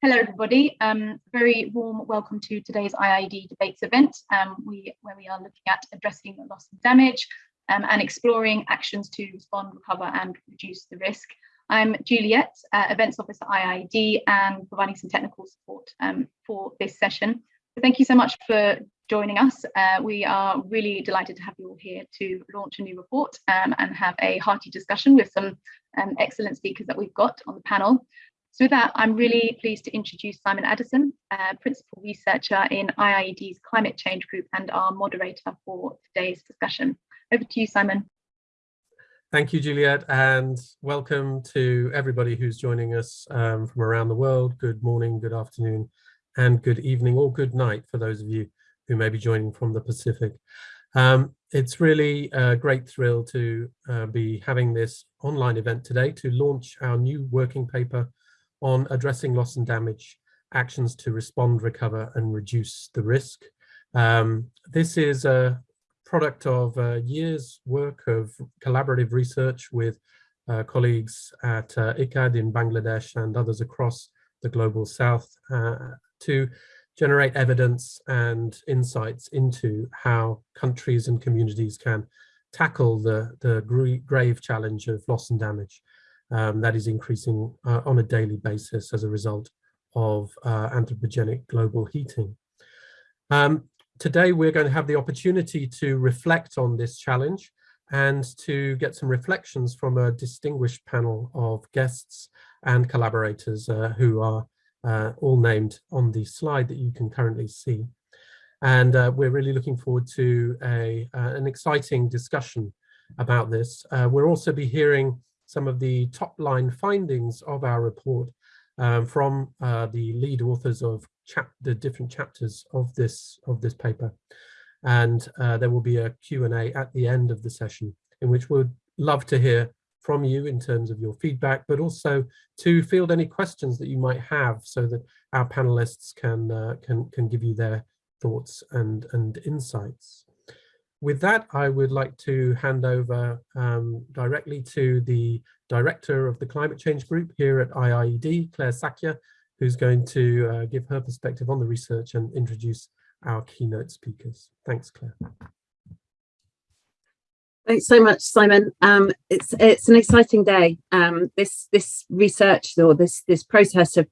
Hello, everybody. Um, very warm welcome to today's IIED debates event, um, we, where we are looking at addressing loss and damage um, and exploring actions to respond, recover and reduce the risk. I'm Juliet, uh, Events Officer IIED and providing some technical support um, for this session. So thank you so much for joining us. Uh, we are really delighted to have you all here to launch a new report um, and have a hearty discussion with some um, excellent speakers that we've got on the panel. So with that, I'm really pleased to introduce Simon Addison, uh, Principal Researcher in IIED's Climate Change Group and our moderator for today's discussion. Over to you, Simon. Thank you, Juliet, and welcome to everybody who's joining us um, from around the world. Good morning, good afternoon, and good evening or good night for those of you who may be joining from the Pacific. Um, it's really a great thrill to uh, be having this online event today to launch our new working paper on addressing loss and damage, actions to respond, recover and reduce the risk. Um, this is a product of a years work of collaborative research with uh, colleagues at uh, ICCAD in Bangladesh and others across the global south uh, to generate evidence and insights into how countries and communities can tackle the, the grave challenge of loss and damage um, that is increasing uh, on a daily basis as a result of uh, anthropogenic global heating. Um, today, we're going to have the opportunity to reflect on this challenge and to get some reflections from a distinguished panel of guests and collaborators uh, who are uh, all named on the slide that you can currently see. And uh, we're really looking forward to a, uh, an exciting discussion about this. we'll also be hearing some of the top line findings of our report um, from uh, the lead authors of the different chapters of this of this paper. And uh, there will be a Q&A at the end of the session in which we'd love to hear from you in terms of your feedback, but also to field any questions that you might have so that our panelists can uh, can can give you their thoughts and and insights with that, I would like to hand over um, directly to the director of the climate change group here at IIED, Claire Shakya, who's going to uh, give her perspective on the research and introduce our keynote speakers. Thanks, Claire. Thanks so much, Simon. Um, it's it's an exciting day. Um, this this research or this this process of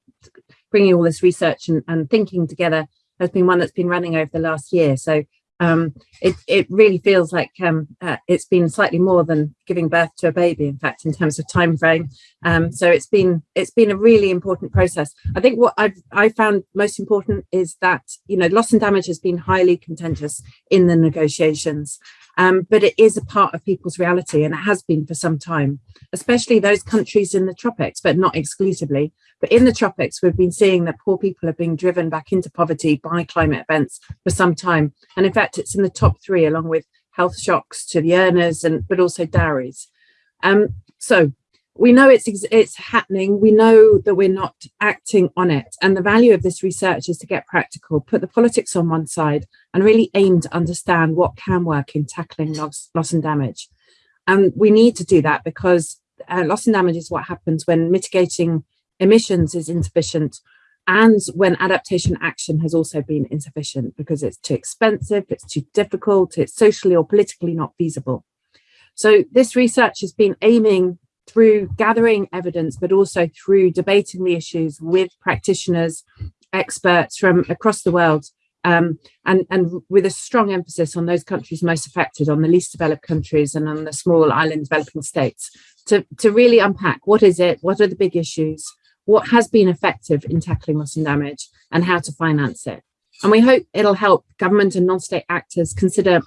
bringing all this research and, and thinking together has been one that's been running over the last year. So um, it, it really feels like um, uh, it's been slightly more than giving birth to a baby, in fact, in terms of time frame. Um, so it's been it's been a really important process. I think what I've I found most important is that you know loss and damage has been highly contentious in the negotiations, um, but it is a part of people's reality, and it has been for some time, especially those countries in the tropics, but not exclusively. But in the tropics, we've been seeing that poor people are being driven back into poverty by climate events for some time. And in fact, it's in the top three, along with health shocks to the earners, and but also dowries. Um, so we know it's it's happening. We know that we're not acting on it. And the value of this research is to get practical, put the politics on one side, and really aim to understand what can work in tackling loss, loss and damage. And we need to do that because uh, loss and damage is what happens when mitigating emissions is insufficient and when adaptation action has also been insufficient because it's too expensive, it's too difficult, it's socially or politically not feasible. So this research has been aiming through gathering evidence, but also through debating the issues with practitioners, experts from across the world, um, and, and with a strong emphasis on those countries most affected, on the least developed countries and on the small island developing states, to, to really unpack what is it, what are the big issues, what has been effective in tackling loss and damage and how to finance it. And we hope it'll help government and non-state actors consider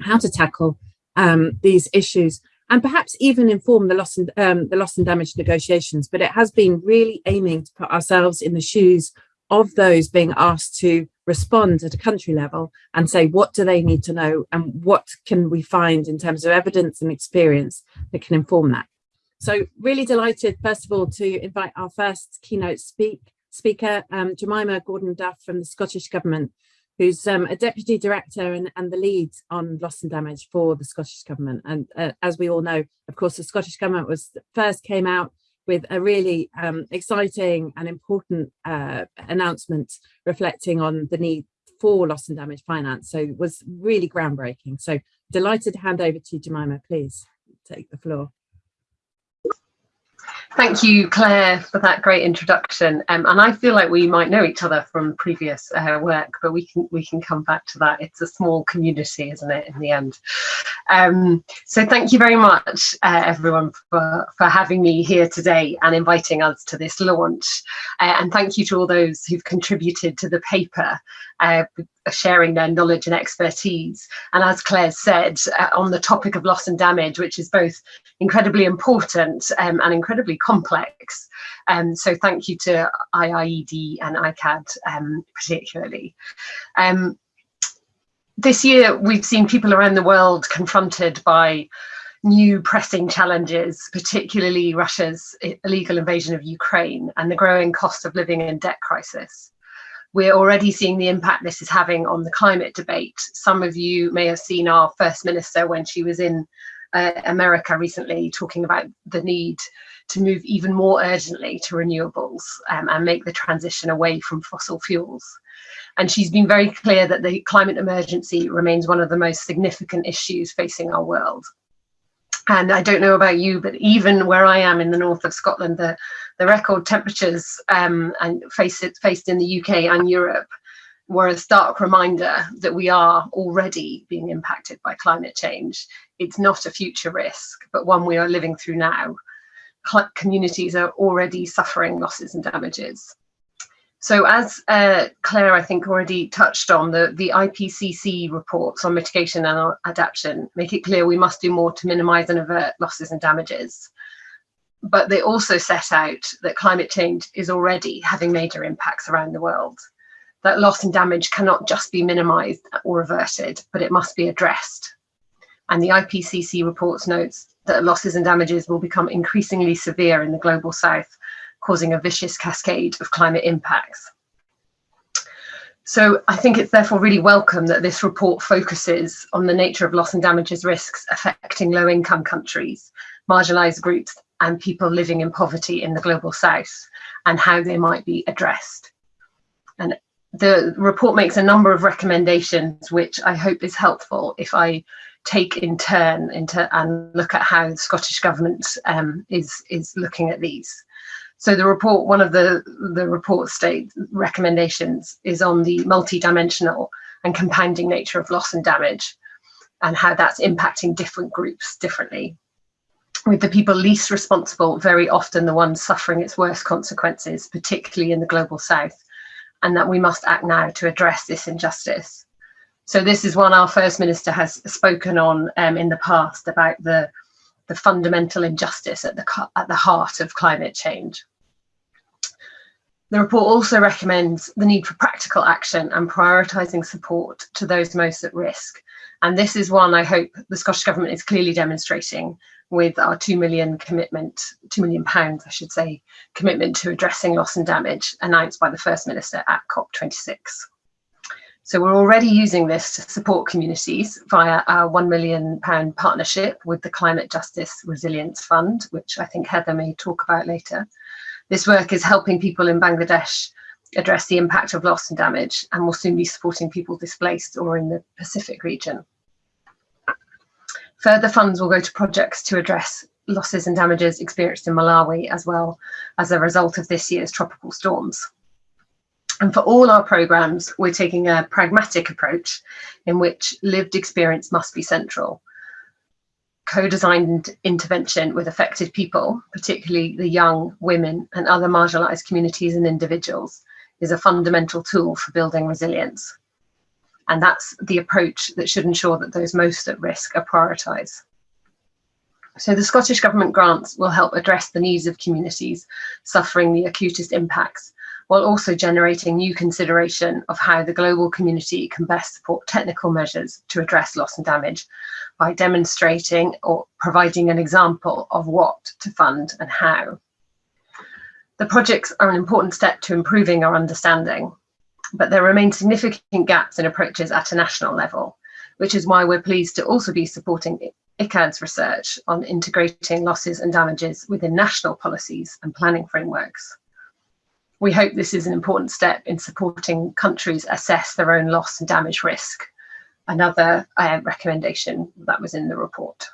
how to tackle um, these issues and perhaps even inform the loss and um, the loss and damage negotiations. But it has been really aiming to put ourselves in the shoes of those being asked to respond at a country level and say what do they need to know and what can we find in terms of evidence and experience that can inform that. So really delighted, first of all, to invite our first keynote speak, speaker, um, Jemima Gordon-Duff from the Scottish Government, who's um, a Deputy Director and, and, the lead on loss and damage for the Scottish Government. And uh, as we all know, of course, the Scottish Government was first came out with a really um, exciting and important uh, announcement reflecting on the need for loss and damage finance. So it was really groundbreaking. So delighted to hand over to Jemima, please take the floor. Thank you, Claire, for that great introduction. Um, and I feel like we might know each other from previous uh, work, but we can we can come back to that. It's a small community, isn't it, in the end? Um, so thank you very much, uh, everyone, for, for having me here today and inviting us to this launch. Uh, and thank you to all those who've contributed to the paper uh, sharing their knowledge and expertise. And as Claire said, uh, on the topic of loss and damage, which is both incredibly important um, and incredibly complex. Um, so thank you to IIED and ICCAD um, particularly. Um, this year, we've seen people around the world confronted by new pressing challenges, particularly Russia's illegal invasion of Ukraine and the growing cost of living and debt crisis we're already seeing the impact this is having on the climate debate. Some of you may have seen our First Minister when she was in uh, America recently talking about the need to move even more urgently to renewables um, and make the transition away from fossil fuels. And she's been very clear that the climate emergency remains one of the most significant issues facing our world. And I don't know about you, but even where I am in the north of Scotland, the, the record temperatures um, and face it, faced in the UK and Europe were a stark reminder that we are already being impacted by climate change. It's not a future risk, but one we are living through now. Communities are already suffering losses and damages. So as uh, Claire, I think, already touched on, the, the IPCC reports on mitigation and adaptation make it clear we must do more to minimise and avert losses and damages. But they also set out that climate change is already having major impacts around the world. That loss and damage cannot just be minimised or averted, but it must be addressed. And the IPCC reports notes that losses and damages will become increasingly severe in the global south causing a vicious cascade of climate impacts. So I think it's therefore really welcome that this report focuses on the nature of loss and damages risks affecting low income countries, marginalised groups and people living in poverty in the global south and how they might be addressed. And the report makes a number of recommendations, which I hope is helpful if I take in turn into and look at how the Scottish Government um, is, is looking at these. So the report, one of the, the report state recommendations is on the multi-dimensional and compounding nature of loss and damage and how that's impacting different groups differently. With the people least responsible, very often the ones suffering its worst consequences, particularly in the global south, and that we must act now to address this injustice. So this is one our First Minister has spoken on um, in the past about the the fundamental injustice at the, at the heart of climate change. The report also recommends the need for practical action and prioritising support to those most at risk. And this is one I hope the Scottish Government is clearly demonstrating with our 2 million commitment, 2 million pounds, I should say, commitment to addressing loss and damage announced by the First Minister at COP26. So we're already using this to support communities via our £1 million partnership with the Climate Justice Resilience Fund, which I think Heather may talk about later. This work is helping people in Bangladesh address the impact of loss and damage and will soon be supporting people displaced or in the Pacific region. Further funds will go to projects to address losses and damages experienced in Malawi as well as a result of this year's tropical storms. And for all our programmes, we're taking a pragmatic approach in which lived experience must be central. Co-designed intervention with affected people, particularly the young, women and other marginalised communities and individuals, is a fundamental tool for building resilience. And that's the approach that should ensure that those most at risk are prioritised. So the Scottish Government grants will help address the needs of communities suffering the acutest impacts while also generating new consideration of how the global community can best support technical measures to address loss and damage by demonstrating or providing an example of what to fund and how. The projects are an important step to improving our understanding, but there remain significant gaps in approaches at a national level, which is why we're pleased to also be supporting ICCAD's research on integrating losses and damages within national policies and planning frameworks. We hope this is an important step in supporting countries assess their own loss and damage risk, another uh, recommendation that was in the report.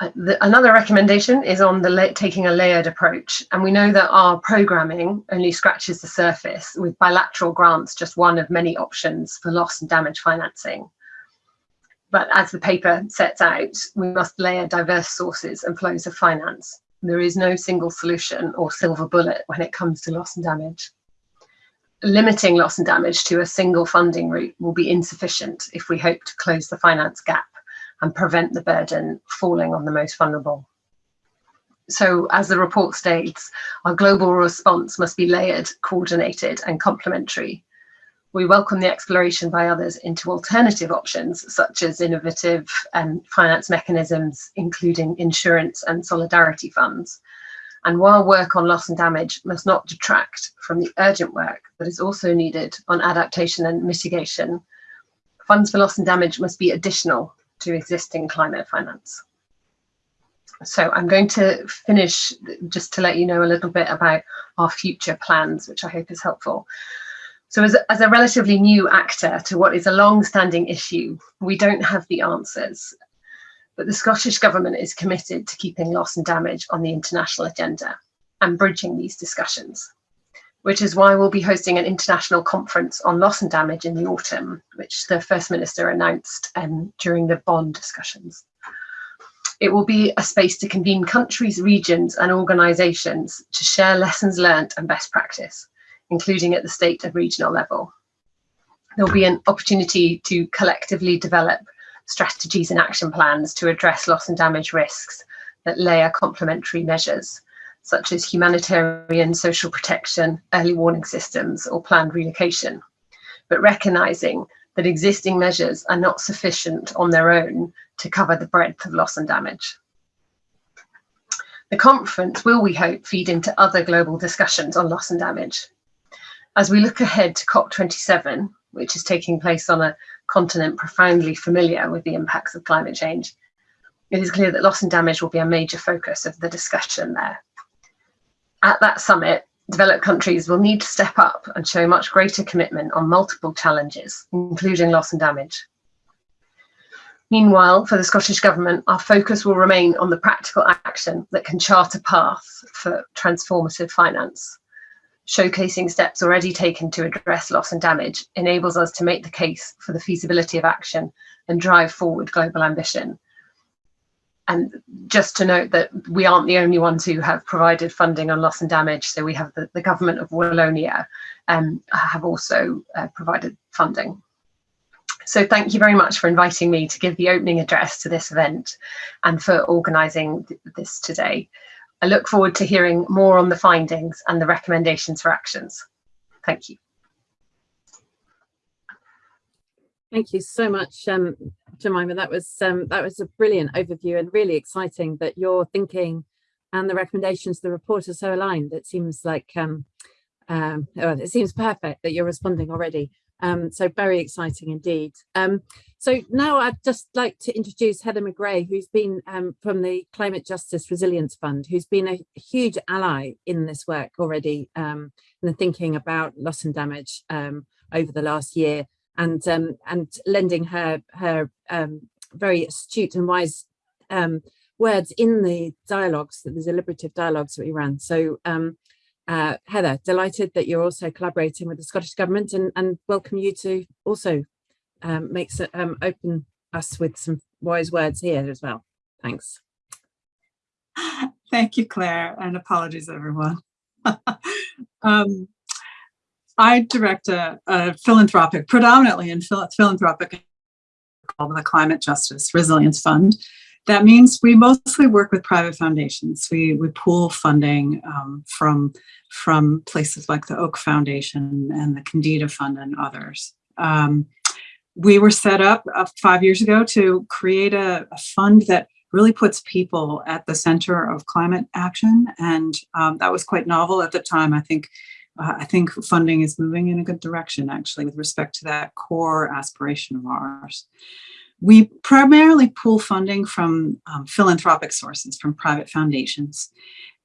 Uh, the, another recommendation is on the taking a layered approach and we know that our programming only scratches the surface with bilateral grants just one of many options for loss and damage financing. But as the paper sets out we must layer diverse sources and flows of finance there is no single solution or silver bullet when it comes to loss and damage limiting loss and damage to a single funding route will be insufficient if we hope to close the finance gap and prevent the burden falling on the most vulnerable. So as the report states, our global response must be layered, coordinated and complementary. We welcome the exploration by others into alternative options, such as innovative um, finance mechanisms, including insurance and solidarity funds. And while work on loss and damage must not detract from the urgent work that is also needed on adaptation and mitigation, funds for loss and damage must be additional to existing climate finance. So I'm going to finish just to let you know a little bit about our future plans, which I hope is helpful. So as a, as a relatively new actor to what is a long-standing issue, we don't have the answers, but the Scottish Government is committed to keeping loss and damage on the international agenda and bridging these discussions which is why we'll be hosting an international conference on loss and damage in the autumn, which the First Minister announced um, during the Bonn discussions. It will be a space to convene countries, regions and organisations to share lessons learned and best practice, including at the state and regional level. There'll be an opportunity to collectively develop strategies and action plans to address loss and damage risks that layer complementary measures such as humanitarian social protection, early warning systems, or planned relocation, but recognising that existing measures are not sufficient on their own to cover the breadth of loss and damage. The conference will, we hope, feed into other global discussions on loss and damage. As we look ahead to COP27, which is taking place on a continent profoundly familiar with the impacts of climate change, it is clear that loss and damage will be a major focus of the discussion there at that summit, developed countries will need to step up and show much greater commitment on multiple challenges, including loss and damage. Meanwhile, for the Scottish Government, our focus will remain on the practical action that can chart a path for transformative finance. Showcasing steps already taken to address loss and damage enables us to make the case for the feasibility of action and drive forward global ambition, and just to note that we aren't the only ones who have provided funding on loss and damage. So we have the, the government of Wallonia um, have also uh, provided funding. So thank you very much for inviting me to give the opening address to this event and for organising th this today. I look forward to hearing more on the findings and the recommendations for actions. Thank you. Thank you so much, um, Jemima. That was um, that was a brilliant overview and really exciting that your thinking and the recommendations of the report are so aligned. It seems like um, um, it seems perfect that you're responding already. Um, so very exciting indeed. Um, so now I'd just like to introduce Heather McGray, who's been um, from the Climate Justice Resilience Fund, who's been a huge ally in this work already, um, in the thinking about loss and damage um, over the last year and um, and lending her her um, very astute and wise um, words in the dialogues, the deliberative dialogues that we ran. So um, uh, Heather, delighted that you're also collaborating with the Scottish Government and, and welcome you to also um, make um, open us with some wise words here as well. Thanks. Thank you, Claire, and apologies, everyone. um, I direct a, a philanthropic, predominantly in phil philanthropic, called the Climate Justice Resilience Fund. That means we mostly work with private foundations. We, we pool funding um, from, from places like the Oak Foundation and the Kendeda Fund and others. Um, we were set up uh, five years ago to create a, a, fund that really puts people at the center of climate action. And um, that was quite novel at the time. I think uh, I think funding is moving in a good direction, actually, with respect to that core aspiration of ours. We primarily pool funding from um, philanthropic sources, from private foundations.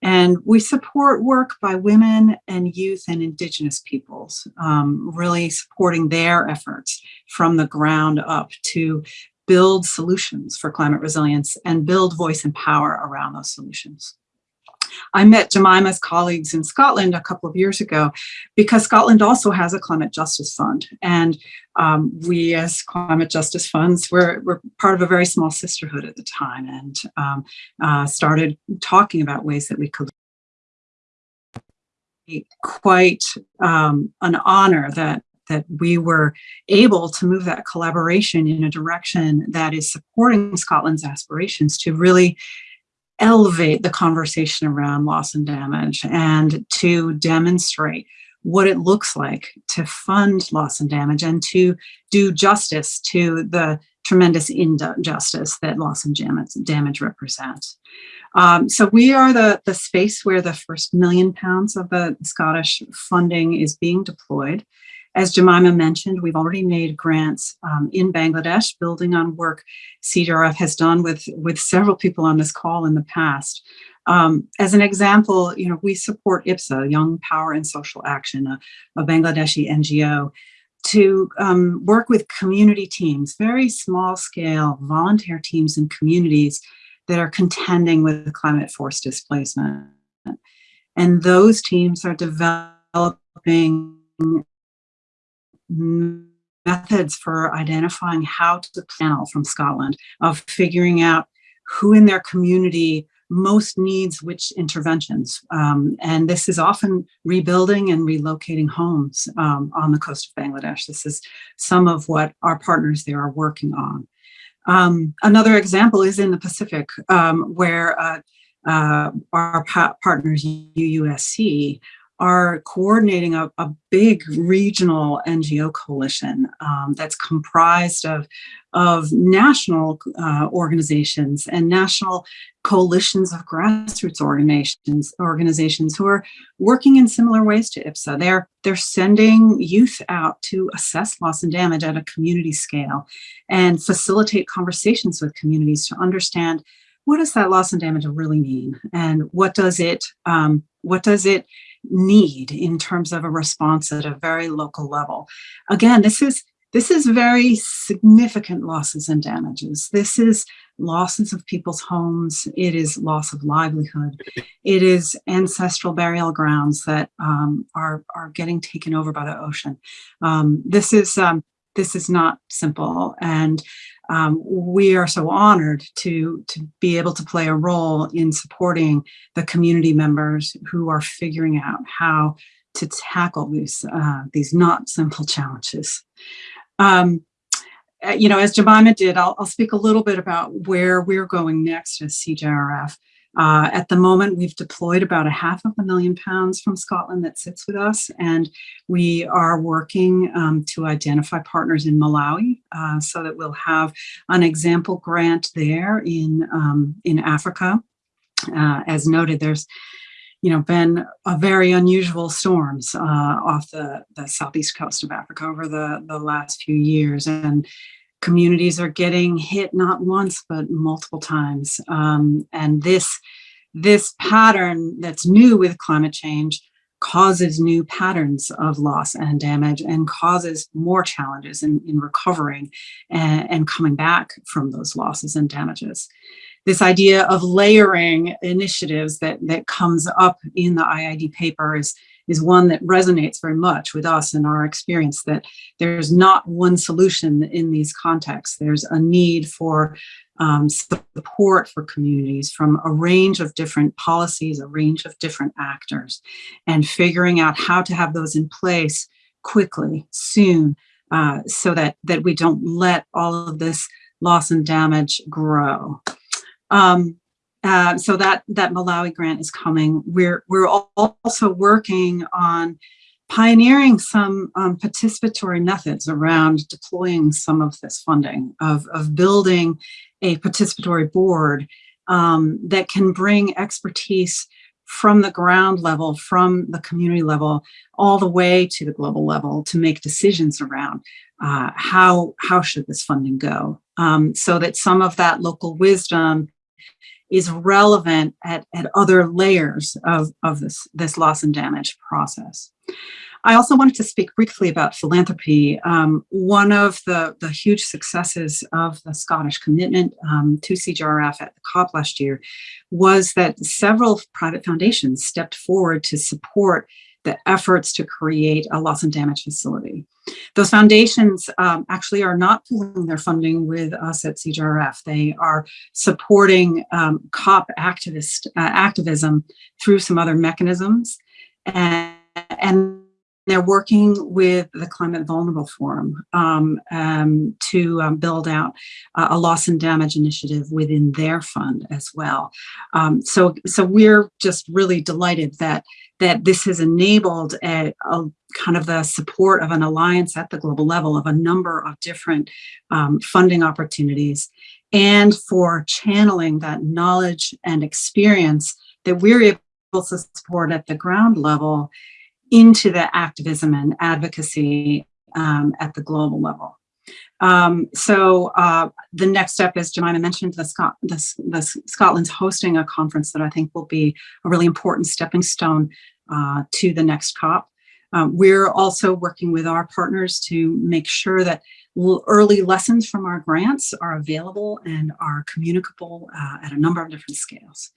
And we support work by women and youth and indigenous peoples, um, really supporting their efforts from the ground up to build solutions for climate resilience and build voice and power around those solutions. I met Jemima's colleagues in Scotland a couple of years ago because Scotland also has a climate justice fund. And um, we as climate justice funds were, were part of a very small sisterhood at the time and um, uh, started talking about ways that we could quite um, an honor that that we were able to move that collaboration in a direction that is supporting Scotland's aspirations to really elevate the conversation around loss and damage and to demonstrate what it looks like to fund loss and damage and to do justice to the tremendous injustice that loss and damage, represent. Um, so we are the, the space where the first million pounds of the Scottish funding is being deployed. As Jemima mentioned, we've already made grants um, in Bangladesh, building on work CJRF has done with, with several people on this call in the past. Um, as an example, you know, we support YPSA, Young Power and Social Action, a, a Bangladeshi NGO, to um, work with community teams, very small scale volunteer teams and communities that are contending with climate force displacement. And those teams are developing methods for identifying how to panel from Scotland, of figuring out who in their community most needs which interventions. Um, and this is often rebuilding and relocating homes um, on the coast of Bangladesh. This is some of what our partners there are working on. Um, another example is in the Pacific, um, where uh, uh, our pa partners, UUSC, are coordinating a, a big regional NGO coalition um, that's comprised of, of national uh, organizations and national coalitions of grassroots organizations, organizations who are working in similar ways to YPSA. They're, they're sending youth out to assess loss and damage at a community scale and facilitate conversations with communities to understand what does that loss and damage really mean and what does it um, what does it need in terms of a response at a very local level. Again, this is this is very significant losses and damages. This is losses of people's homes. It is loss of livelihood. It is ancestral burial grounds that um, are, are getting taken over by the ocean. Um, this is um, this is not simple. And um, we are so honored to, to be able to play a role in supporting the community members who are figuring out how to tackle these, uh, these not simple challenges. Um, uh, you know, as Jemima did, I'll, I'll, speak a little bit about where we're going next as CJRF. Uh, at the moment, we've deployed about a half of a million pounds from Scotland that sits with us, and we are working um, to identify partners in Malawi uh, so that we'll have an example grant there in, um, in Africa. Uh, as noted, there's you know, been a very unusual storms uh, off the, the southeast coast of Africa over the, the last few years. And communities are getting hit not once, but multiple times. Um, and this, this pattern that's new with climate change causes new patterns of loss and damage and causes more challenges in, in recovering and, and coming back from those losses and damages this idea of layering initiatives that, that comes up in the IIED paper is, is one that resonates very much with us and our experience that there's not one solution in these contexts. There's a need for um, support for communities from a range of different policies, a range of different actors, and figuring out how to have those in place quickly, soon, uh, so that, that we don't let all of this loss and damage grow. Um, uh, so that that Malawi grant is coming. We're we're also working on pioneering some um, participatory methods around deploying some of this funding, of, of building a participatory board um, that can bring expertise from the ground level, from the community level, all the way to the global level to make decisions around uh, how, how should this funding go? Um, so that some of that local wisdom is relevant at, at other layers of, of this, this loss and damage process. I also wanted to speak briefly about philanthropy. Um, one of the, the huge successes of the Scottish commitment um, to CJRF at the COP last year was that several private foundations stepped forward to support the efforts to create a loss and damage facility. Those foundations um, actually are not pooling their funding with us at CJRF. They are supporting um, COP activist uh, activism through some other mechanisms. And, and they're working with the Climate Vulnerable Forum um, um, to um, build out uh, a loss and damage initiative within their fund as well. Um, so, so we're just really delighted that that this has enabled a, a, kind of the support of an alliance at the global level of a number of different um, funding opportunities and for channeling that knowledge and experience that we're able to support at the ground level into the activism and advocacy um, at the global level. Um, so uh, the next step, as Jemima mentioned, the, Scot the, the, Scotland's hosting a conference that I think will be a really important stepping stone uh, to the next COP. Um, we're also working with our partners to make sure that early lessons from our grants are available and are communicable uh, at a number of different scales.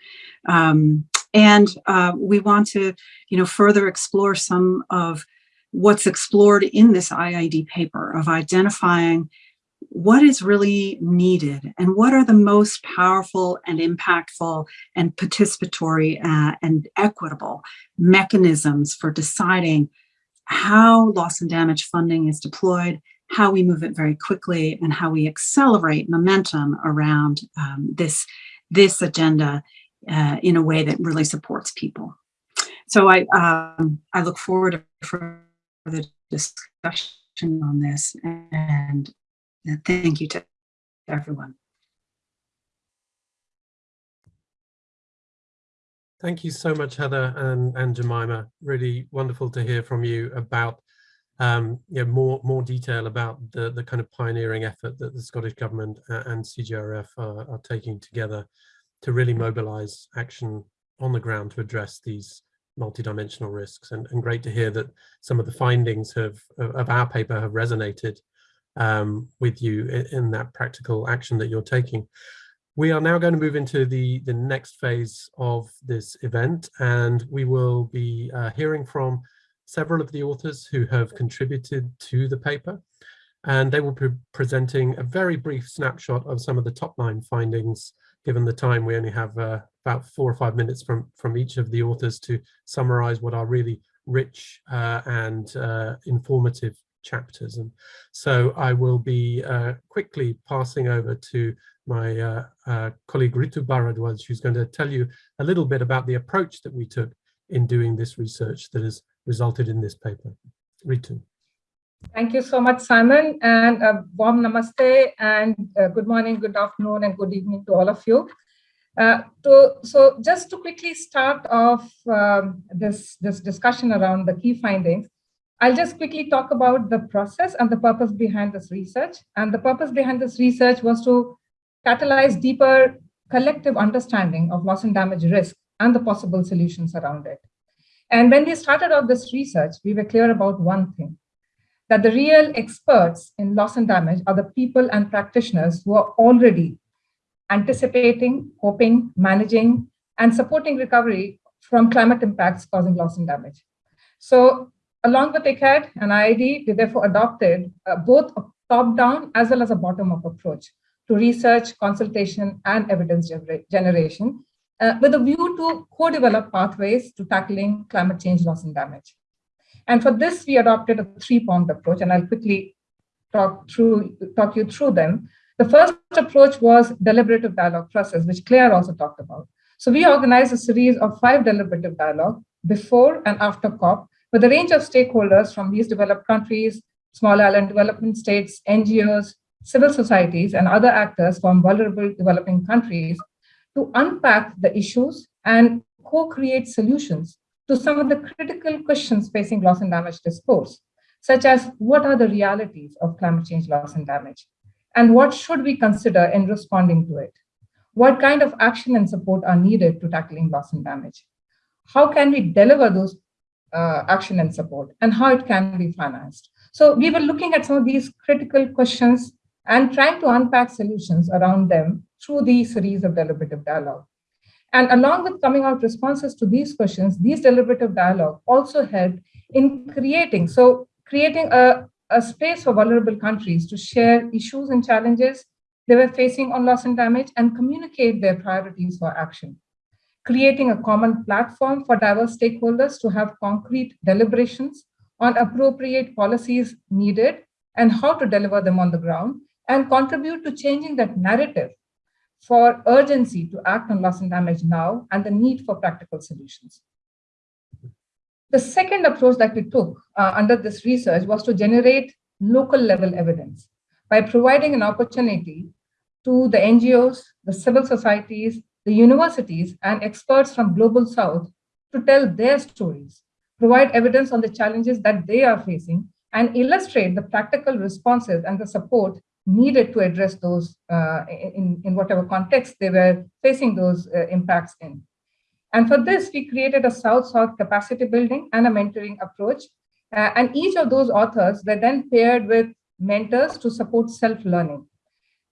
Um, and uh, we want to, you know, further explore some of what's explored in this IIED paper of identifying what is really needed and what are the most powerful and impactful and participatory uh, and equitable mechanisms for deciding how loss and damage funding is deployed, how we move it very quickly, and how we accelerate momentum around um, this, this agenda uh, in a way that really supports people. So I, um, I look forward to further discussion on this and thank you to everyone. Thank you so much, Heather and, and Jemima. Really wonderful to hear from you about um, you know, more more detail about the the kind of pioneering effort that the Scottish Government and CJRF are, are taking together to really mobilise action on the ground to address these multidimensional risks. And, and great to hear that some of the findings have, of our paper have resonated um, with you in, in, that practical action that you're taking. We are now going to move into the, the next phase of this event, and we will be uh, hearing from several of the authors who have contributed to the paper, and they will be presenting a very brief snapshot of some of the top line findings given the time, we only have uh, about four or five minutes from, from each of the authors to summarize what are really rich uh, and uh, informative chapters. And so I will be uh, quickly passing over to my uh, uh, colleague Ritu Barad Bharadwaj, who's going to tell you a little bit about the approach that we took in doing this research that has resulted in this paper. Ritu. Thank you so much, Simon, and a warm namaste, and uh, good morning, good afternoon, and good evening to all of you. Uh, to, so just to quickly start off um, this, this discussion around the key findings, I'll just quickly talk about the process and the purpose behind this research. And the purpose behind this research was to catalyze deeper collective understanding of loss and damage risk and the possible solutions around it. And when we started off this research, we were clear about one thing, that the real experts in loss and damage are the people and practitioners who are already anticipating, hoping, managing, and supporting recovery from climate impacts causing loss and damage. So along with ICCAD and IIED, we therefore adopted uh, both a top-down as well as a bottom-up approach to research, consultation, and evidence gener generation uh, with a view to co-develop pathways to tackling climate change loss and damage. And for this, we adopted a three-pronged approach, and I'll quickly talk through talk you through them. The first approach was deliberative dialogue process, which Claire also talked about. So we organized a series of five deliberative dialogue before and after COP with a range of stakeholders from these developed countries, small island development states, NGOs, civil societies, and other actors from vulnerable developing countries to unpack the issues and co-create solutions to some of the critical questions facing loss and damage discourse. such as what are the realities of climate change loss and damage, and what should we consider in responding to it? What kind of action and support are needed to tackling loss and damage? How can we deliver those uh, action and support, and how it can be financed? So we were looking at some of these critical questions and trying to unpack solutions around them through the series of deliberative dialogue. And along with coming out responses to these questions, these deliberative dialogue also helped in creating, so creating a, a space for vulnerable countries to share issues and challenges they were facing on loss and damage and communicate their priorities for action. Creating a common platform for diverse stakeholders to have concrete deliberations on appropriate policies needed and how to deliver them on the ground and contribute to changing that narrative for urgency to act on loss and damage now and the need for practical solutions. The second approach that we took uh, under this research was to generate local level evidence by providing an opportunity to the NGOs, the civil societies, the universities, and experts from Global South to tell their stories, provide evidence on the challenges that they are facing, and illustrate the practical responses and the support needed to address those uh, in, in whatever context they were facing those uh, impacts in. And for this, we created a South-South capacity building and a mentoring approach. Uh, and each of those authors were then paired with mentors to support self-learning.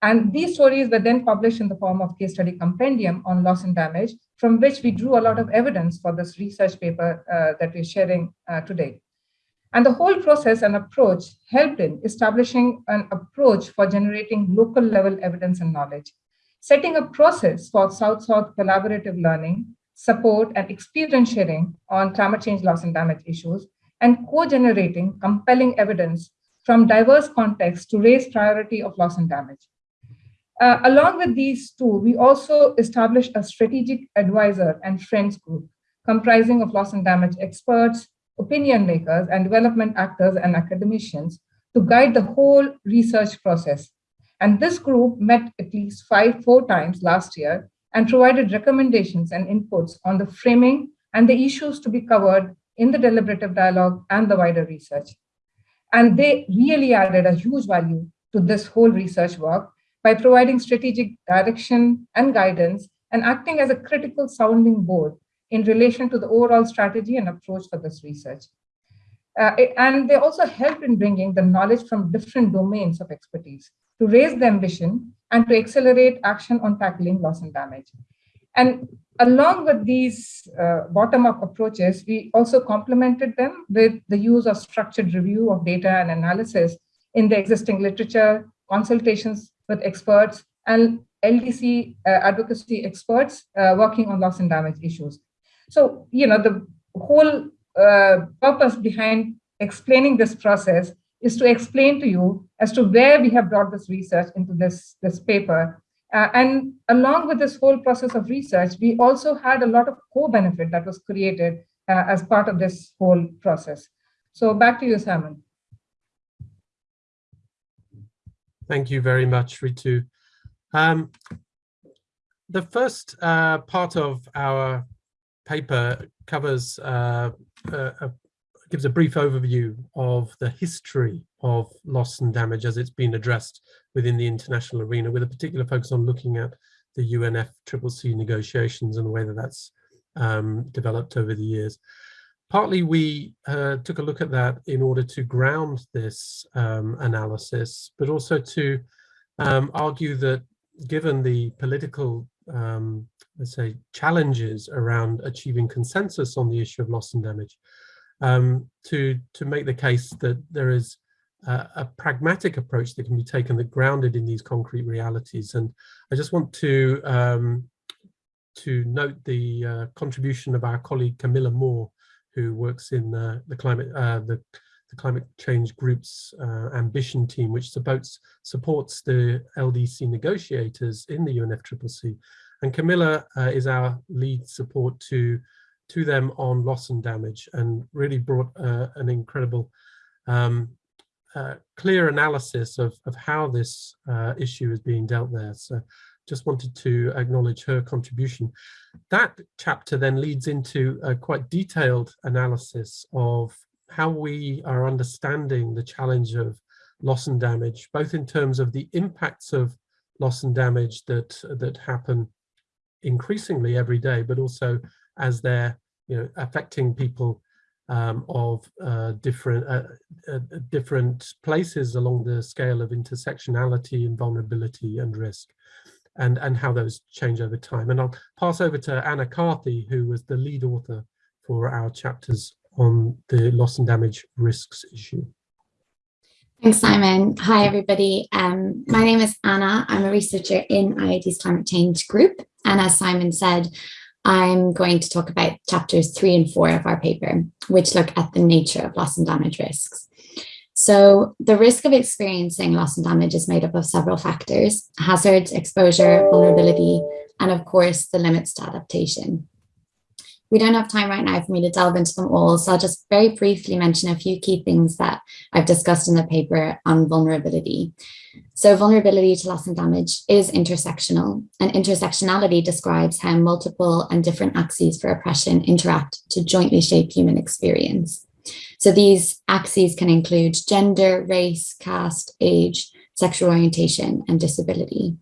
And these stories were then published in the form of case study compendium on loss and damage, from which we drew a lot of evidence for this research paper uh, that we're sharing uh, today. And the whole process and approach helped in establishing an approach for generating local level evidence and knowledge, setting a process for South-South collaborative learning, support and experience sharing on climate change loss and damage issues, and co-generating compelling evidence from diverse contexts to raise priority of loss and damage. Uh, along with these two, we also established a strategic advisor and friends group comprising of loss and damage experts, opinion makers and development actors and academicians to guide the whole research process. And this group met at least five, four times last year and provided recommendations and inputs on the framing and the issues to be covered in the deliberative dialogue and the wider research. And they really added a huge value to this whole research work by providing strategic direction and guidance and acting as a critical sounding board in relation to the overall strategy and approach for this research. Uh, and they also help in bringing the knowledge from different domains of expertise to raise the ambition and to accelerate action on tackling loss and damage. And along with these uh, bottom-up approaches, we also complemented them with the use of structured review of data and analysis in the existing literature, consultations with experts, and LDC uh, advocacy experts uh, working on loss and damage issues. So, you know, the whole uh, purpose behind explaining this process is to explain to you as to where we have brought this research into this, this paper. Uh, and along with this whole process of research, we also had a lot of co-benefit that was created uh, as part of this whole process. So back to you, Simon. Thank you very much, Ritu. Um, the first uh, part of our paper covers, uh, uh, gives a brief overview of the history of loss and damage as it's been addressed within the international arena, with a particular focus on looking at the UNFCCC negotiations and the way that that's um, developed over the years. Partly we uh, took a look at that in order to ground this um, analysis, but also to um, argue that given the political um, let's say, challenges around achieving consensus on the issue of loss and damage, um, to, to make the case that there is a, a, pragmatic approach that can be taken that grounded in these concrete realities. And I just want to, um, to note the uh, contribution of our colleague Camilla More, who works in uh, the climate, uh, the, the climate change group's uh, ambition team, which supports supports the LDC negotiators in the UNFCCC and Camilla uh, is our lead support to, to them on loss and damage and really brought uh, an incredible um, uh, clear analysis of, of how this uh, issue is being dealt there. So just wanted to acknowledge her contribution. That chapter then leads into a quite detailed analysis of how we are understanding the challenge of loss and damage, both in terms of the impacts of loss and damage that that happen increasingly every day, but also as they're you know affecting people um, of uh, different uh, uh, different places along the scale of intersectionality and vulnerability and risk and and how those change over time and I'll pass over to Anna Carthy who was the lead author for our chapters on the loss and damage risks issue. Thanks, Simon. Hi, everybody. Um, my name is Anna. I'm a researcher in IIED's climate change group. And as Simon said, I'm going to talk about chapters three and four of our paper, which look at the nature of loss and damage risks. So the risk of experiencing loss and damage is made up of several factors, hazards, exposure, vulnerability, and of course, the limits to adaptation. We don't have time right now for me to delve into them all, so I'll just very briefly mention a few key things that I've discussed in the paper on vulnerability. So vulnerability to loss and damage is intersectional, and intersectionality describes how multiple and different axes for oppression interact to jointly shape human experience. So these axes can include gender, race, caste, age, sexual orientation, and disability.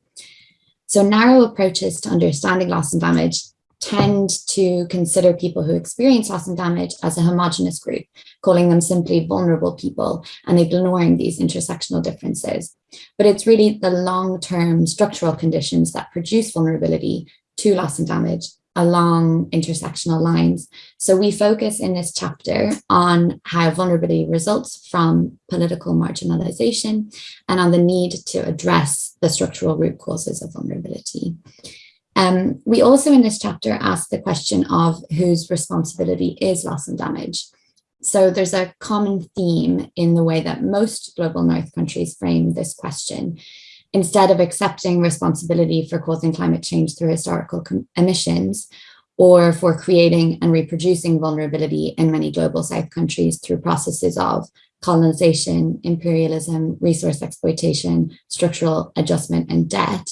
So narrow approaches to understanding loss and damage tend to consider people who experience loss and damage as a homogenous group, calling them simply vulnerable people and ignoring these intersectional differences. But it's really the long-term structural conditions that produce vulnerability to loss and damage along intersectional lines. So we focus in this chapter on how vulnerability results from political marginalization and on the need to address the structural root causes of vulnerability. Um, we also in this chapter ask the question of whose responsibility is loss and damage. So there's a common theme in the way that most global north countries frame this question. Instead of accepting responsibility for causing climate change through historical emissions, or for creating and reproducing vulnerability in many global south countries through processes of colonization, imperialism, resource exploitation, structural adjustment, and debt,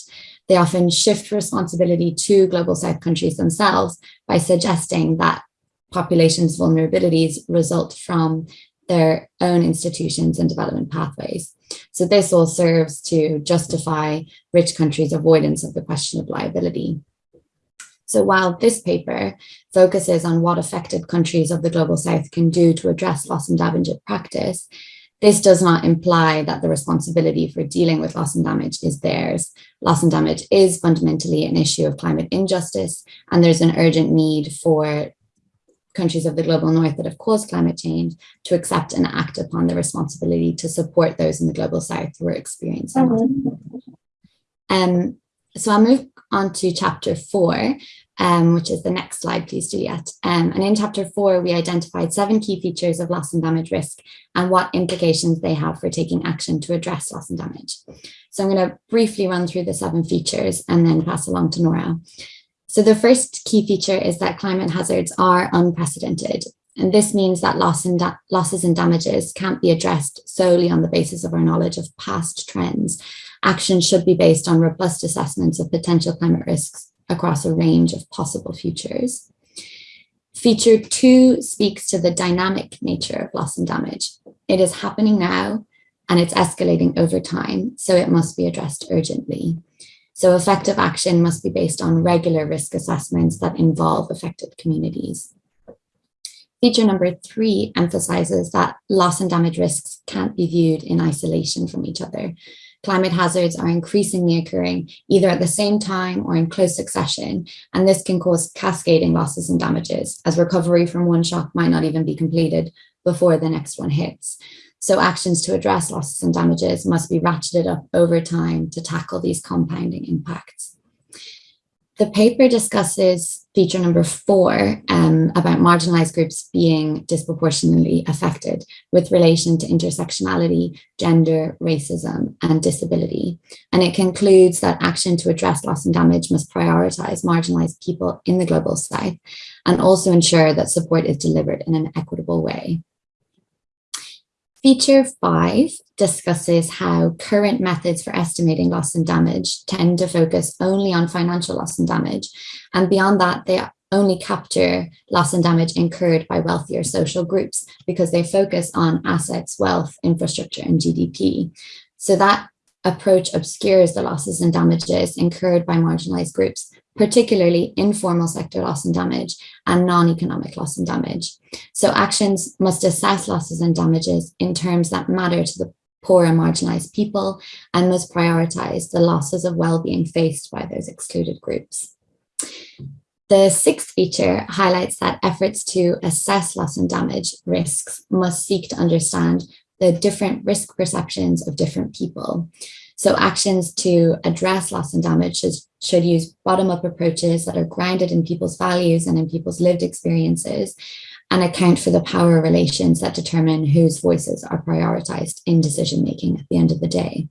they often shift responsibility to global south countries themselves by suggesting that populations' vulnerabilities result from their own institutions and development pathways. So this all serves to justify rich countries' avoidance of the question of liability. So while this paper focuses on what affected countries of the Global South can do to address loss and damage at practice, this does not imply that the responsibility for dealing with loss and damage is theirs. Loss and damage is fundamentally an issue of climate injustice, and there's an urgent need for countries of the global north that have caused climate change to accept and act upon the responsibility to support those in the global south who are experiencing loss. Um, so I'll move on to chapter four, um, which is the next slide, please, Juliet. Um, and in chapter four, we identified seven key features of loss and damage risk and what implications they have for taking action to address loss and damage. So I'm going to briefly run through the seven features and then pass along to Nora. So the first key feature is that climate hazards are unprecedented. And this means that loss and losses and damages can't be addressed solely on the basis of our knowledge of past trends. Action should be based on robust assessments of potential climate risks across a range of possible futures. Feature two speaks to the dynamic nature of loss and damage. It is happening now and it's escalating over time, so it must be addressed urgently. So effective action must be based on regular risk assessments that involve affected communities. Feature number three emphasizes that loss and damage risks can't be viewed in isolation from each other climate hazards are increasingly occurring either at the same time or in close succession, and this can cause cascading losses and damages as recovery from one shock might not even be completed before the next one hits. So actions to address losses and damages must be ratcheted up over time to tackle these compounding impacts. The paper discusses feature number four um, about marginalized groups being disproportionately affected with relation to intersectionality, gender, racism, and disability. And it concludes that action to address loss and damage must prioritize marginalized people in the global south and also ensure that support is delivered in an equitable way. Feature five discusses how current methods for estimating loss and damage tend to focus only on financial loss and damage. And beyond that, they only capture loss and damage incurred by wealthier social groups because they focus on assets, wealth, infrastructure, and GDP. So that approach obscures the losses and damages incurred by marginalized groups, particularly informal sector loss and damage and non-economic loss and damage. So actions must assess losses and damages in terms that matter to the poor and marginalized people and must prioritize the losses of well-being faced by those excluded groups. The sixth feature highlights that efforts to assess loss and damage risks must seek to understand the different risk perceptions of different people. So actions to address loss and damage should, should use bottom-up approaches that are grounded in people's values and in people's lived experiences and account for the power relations that determine whose voices are prioritized in decision-making at the end of the day.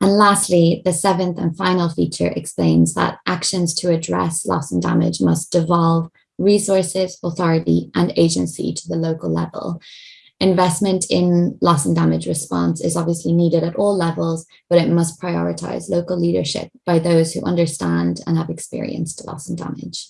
And lastly, the seventh and final feature explains that actions to address loss and damage must devolve resources, authority, and agency to the local level. Investment in loss and damage response is obviously needed at all levels, but it must prioritize local leadership by those who understand and have experienced loss and damage.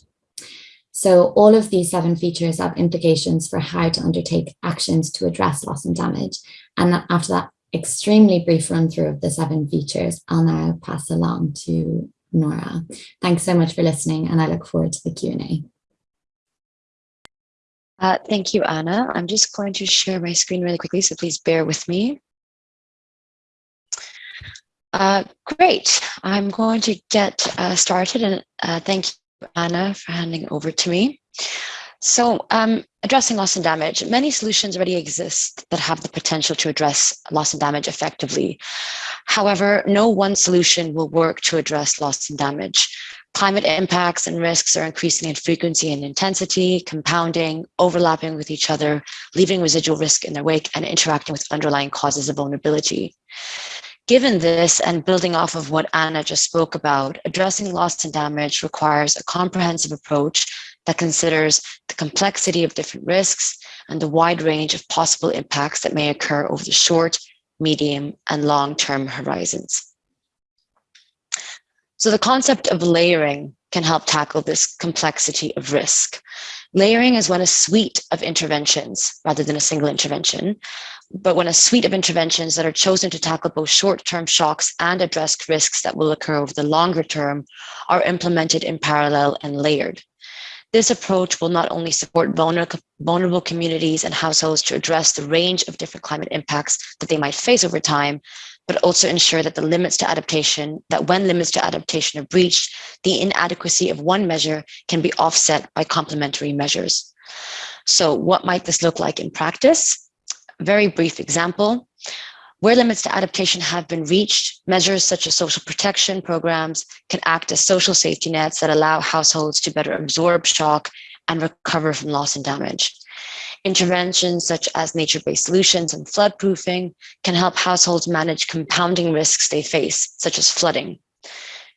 So all of these seven features have implications for how to undertake actions to address loss and damage. And after that extremely brief run through of the seven features, I'll now pass along to Nora. Thanks so much for listening and I look forward to the Q&A. Uh, thank you, Anna. I'm just going to share my screen really quickly, so please bear with me. Uh, great. I'm going to get uh, started and uh, thank you, Anna, for handing over to me. So um, addressing loss and damage, many solutions already exist that have the potential to address loss and damage effectively. However, no one solution will work to address loss and damage. Climate impacts and risks are increasing in frequency and intensity, compounding, overlapping with each other, leaving residual risk in their wake and interacting with underlying causes of vulnerability. Given this and building off of what Anna just spoke about, addressing loss and damage requires a comprehensive approach that considers the complexity of different risks and the wide range of possible impacts that may occur over the short, medium, and long-term horizons. So the concept of layering can help tackle this complexity of risk. Layering is when a suite of interventions, rather than a single intervention, but when a suite of interventions that are chosen to tackle both short-term shocks and address risks that will occur over the longer term are implemented in parallel and layered. This approach will not only support vulnerable communities and households to address the range of different climate impacts that they might face over time, but also ensure that the limits to adaptation, that when limits to adaptation are breached, the inadequacy of one measure can be offset by complementary measures. So what might this look like in practice? Very brief example. Where limits to adaptation have been reached, measures such as social protection programs can act as social safety nets that allow households to better absorb shock and recover from loss and damage. Interventions such as nature-based solutions and flood proofing can help households manage compounding risks they face, such as flooding.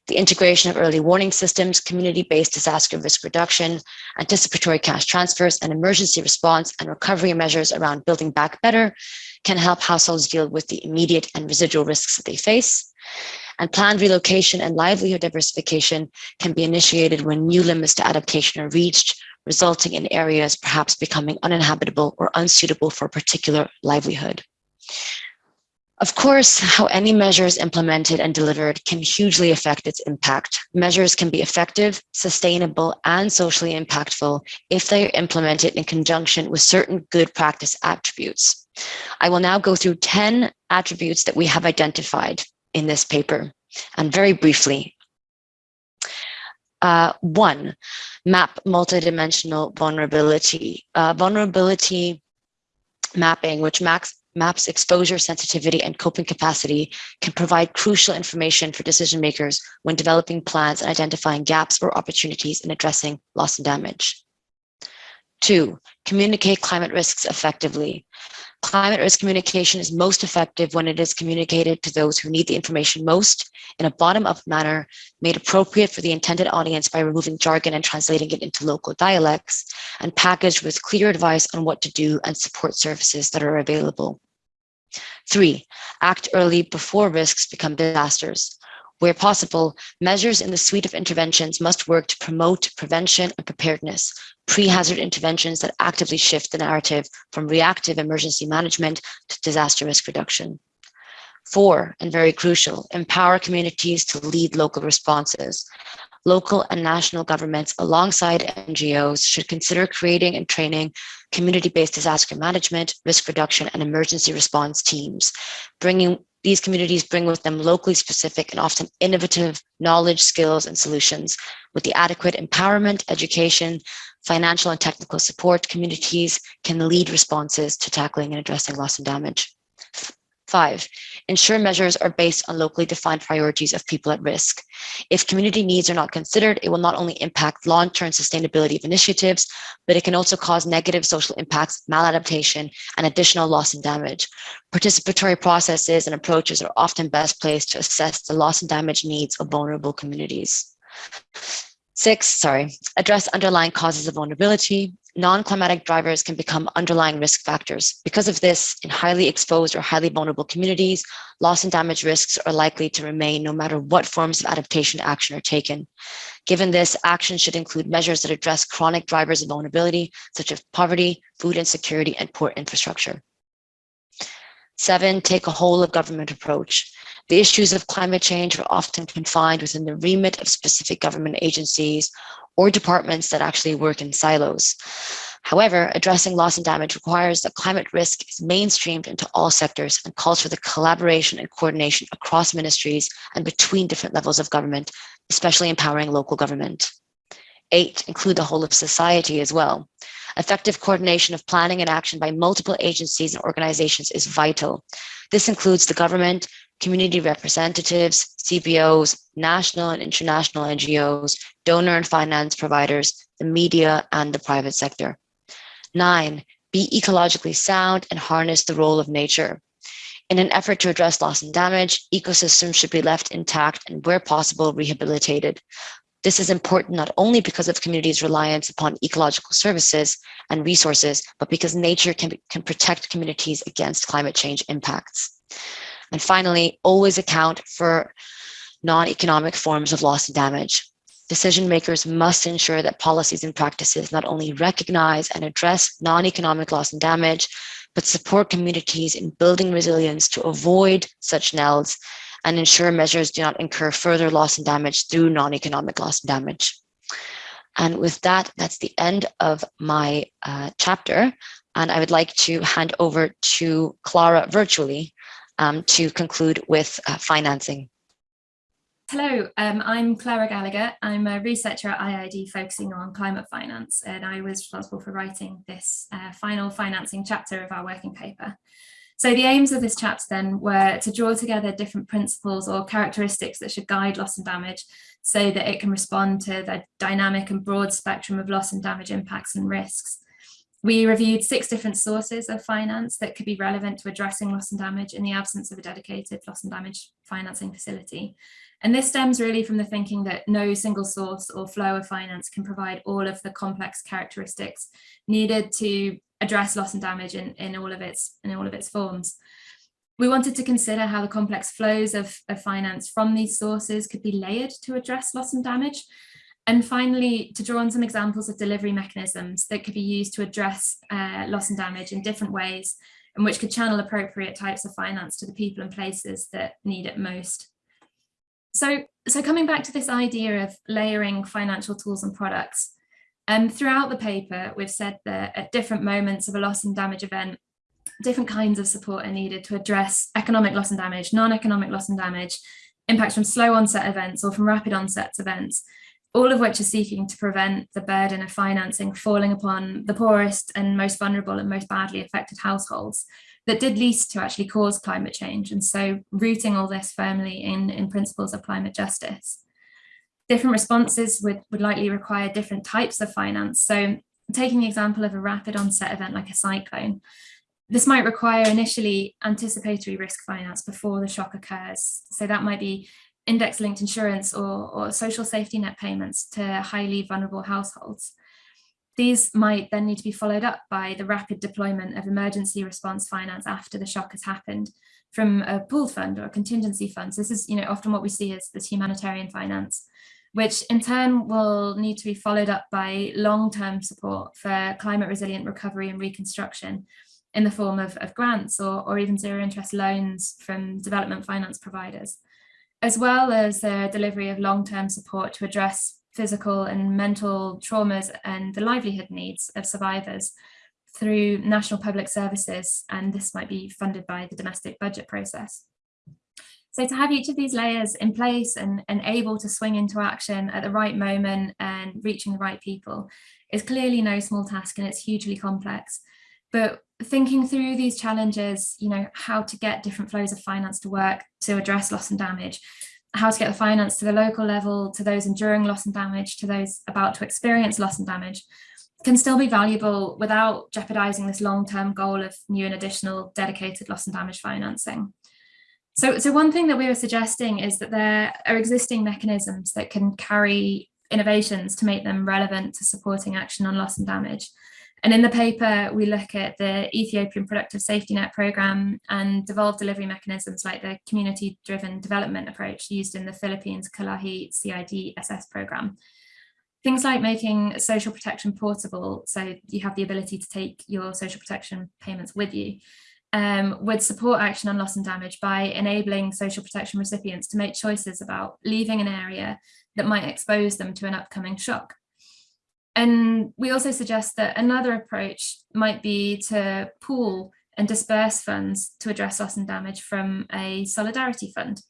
The integration of early warning systems, community-based disaster risk reduction, anticipatory cash transfers, and emergency response and recovery measures around building back better can help households deal with the immediate and residual risks that they face. And planned relocation and livelihood diversification can be initiated when new limits to adaptation are reached, resulting in areas perhaps becoming uninhabitable or unsuitable for a particular livelihood. Of course, how any measure is implemented and delivered can hugely affect its impact. Measures can be effective, sustainable, and socially impactful if they are implemented in conjunction with certain good practice attributes. I will now go through 10 attributes that we have identified in this paper and very briefly. Uh, one, map multidimensional vulnerability. Uh, vulnerability mapping, which maps, maps exposure, sensitivity, and coping capacity can provide crucial information for decision makers when developing plans and identifying gaps or opportunities in addressing loss and damage. Two, communicate climate risks effectively. Climate risk communication is most effective when it is communicated to those who need the information most in a bottom-up manner made appropriate for the intended audience by removing jargon and translating it into local dialects and packaged with clear advice on what to do and support services that are available. Three, act early before risks become disasters. Where possible, measures in the suite of interventions must work to promote prevention and preparedness, pre-hazard interventions that actively shift the narrative from reactive emergency management to disaster risk reduction. Four, and very crucial, empower communities to lead local responses. Local and national governments alongside NGOs should consider creating and training community-based disaster management, risk reduction, and emergency response teams. Bringing These communities bring with them locally specific and often innovative knowledge, skills, and solutions. With the adequate empowerment, education, financial and technical support, communities can lead responses to tackling and addressing loss and damage. Five, ensure measures are based on locally defined priorities of people at risk. If community needs are not considered, it will not only impact long-term sustainability of initiatives, but it can also cause negative social impacts, maladaptation, and additional loss and damage. Participatory processes and approaches are often best placed to assess the loss and damage needs of vulnerable communities. Six, sorry, address underlying causes of vulnerability non-climatic drivers can become underlying risk factors. Because of this, in highly exposed or highly vulnerable communities, loss and damage risks are likely to remain no matter what forms of adaptation action are taken. Given this, action should include measures that address chronic drivers of vulnerability, such as poverty, food insecurity, and poor infrastructure. Seven, take a whole of government approach. The issues of climate change are often confined within the remit of specific government agencies or departments that actually work in silos. However, addressing loss and damage requires that climate risk is mainstreamed into all sectors and calls for the collaboration and coordination across ministries and between different levels of government, especially empowering local government. Eight, include the whole of society as well. Effective coordination of planning and action by multiple agencies and organizations is vital. This includes the government, community representatives, CBOs, national and international NGOs, donor and finance providers, the media, and the private sector. Nine, be ecologically sound and harness the role of nature. In an effort to address loss and damage, ecosystems should be left intact and where possible, rehabilitated. This is important not only because of communities' reliance upon ecological services and resources, but because nature can, can protect communities against climate change impacts. And finally, always account for non-economic forms of loss and damage. Decision makers must ensure that policies and practices not only recognize and address non-economic loss and damage, but support communities in building resilience to avoid such NELs and ensure measures do not incur further loss and damage through non-economic loss and damage. And with that, that's the end of my uh, chapter. And I would like to hand over to Clara virtually um, to conclude with uh, financing. Hello, um, I'm Clara Gallagher. I'm a researcher at IIED focusing on climate finance, and I was responsible for writing this uh, final financing chapter of our working paper. So the aims of this chapter then were to draw together different principles or characteristics that should guide loss and damage so that it can respond to the dynamic and broad spectrum of loss and damage impacts and risks. We reviewed six different sources of finance that could be relevant to addressing loss and damage in the absence of a dedicated loss and damage financing facility. And this stems really from the thinking that no single source or flow of finance can provide all of the complex characteristics needed to address loss and damage in, in all of its in all of its forms. We wanted to consider how the complex flows of, of finance from these sources could be layered to address loss and damage and finally, to draw on some examples of delivery mechanisms that could be used to address uh, loss and damage in different ways and which could channel appropriate types of finance to the people and places that need it most. So, so coming back to this idea of layering financial tools and products, um, throughout the paper, we've said that at different moments of a loss and damage event, different kinds of support are needed to address economic loss and damage, non-economic loss and damage, impacts from slow onset events or from rapid onset events, all of which are seeking to prevent the burden of financing falling upon the poorest and most vulnerable and most badly affected households that did least to actually cause climate change. And so rooting all this firmly in, in principles of climate justice. Different responses would, would likely require different types of finance. So taking the example of a rapid onset event like a cyclone, this might require initially anticipatory risk finance before the shock occurs. So that might be index linked insurance or, or social safety net payments to highly vulnerable households. These might then need to be followed up by the rapid deployment of emergency response finance after the shock has happened from a pooled fund or a contingency fund. So this is, you know, often what we see as this humanitarian finance, which in turn will need to be followed up by long-term support for climate resilient recovery and reconstruction in the form of, of grants or, or even zero interest loans from development finance providers, as well as the delivery of long-term support to address physical and mental traumas and the livelihood needs of survivors through national public services, and this might be funded by the domestic budget process. So to have each of these layers in place and, and able to swing into action at the right moment and reaching the right people is clearly no small task and it's hugely complex. But thinking through these challenges, you know, how to get different flows of finance to work to address loss and damage, how to get the finance to the local level, to those enduring loss and damage, to those about to experience loss and damage, can still be valuable without jeopardizing this long-term goal of new and additional dedicated loss and damage financing. So, so one thing that we were suggesting is that there are existing mechanisms that can carry innovations to make them relevant to supporting action on loss and damage. And in the paper, we look at the Ethiopian Productive Safety Net Programme and devolved delivery mechanisms like the community-driven development approach used in the Philippines Kalahi CIDSS programme. Things like making social protection portable, so you have the ability to take your social protection payments with you, um, would support action on loss and damage by enabling social protection recipients to make choices about leaving an area that might expose them to an upcoming shock. And we also suggest that another approach might be to pool and disperse funds to address loss and damage from a solidarity fund.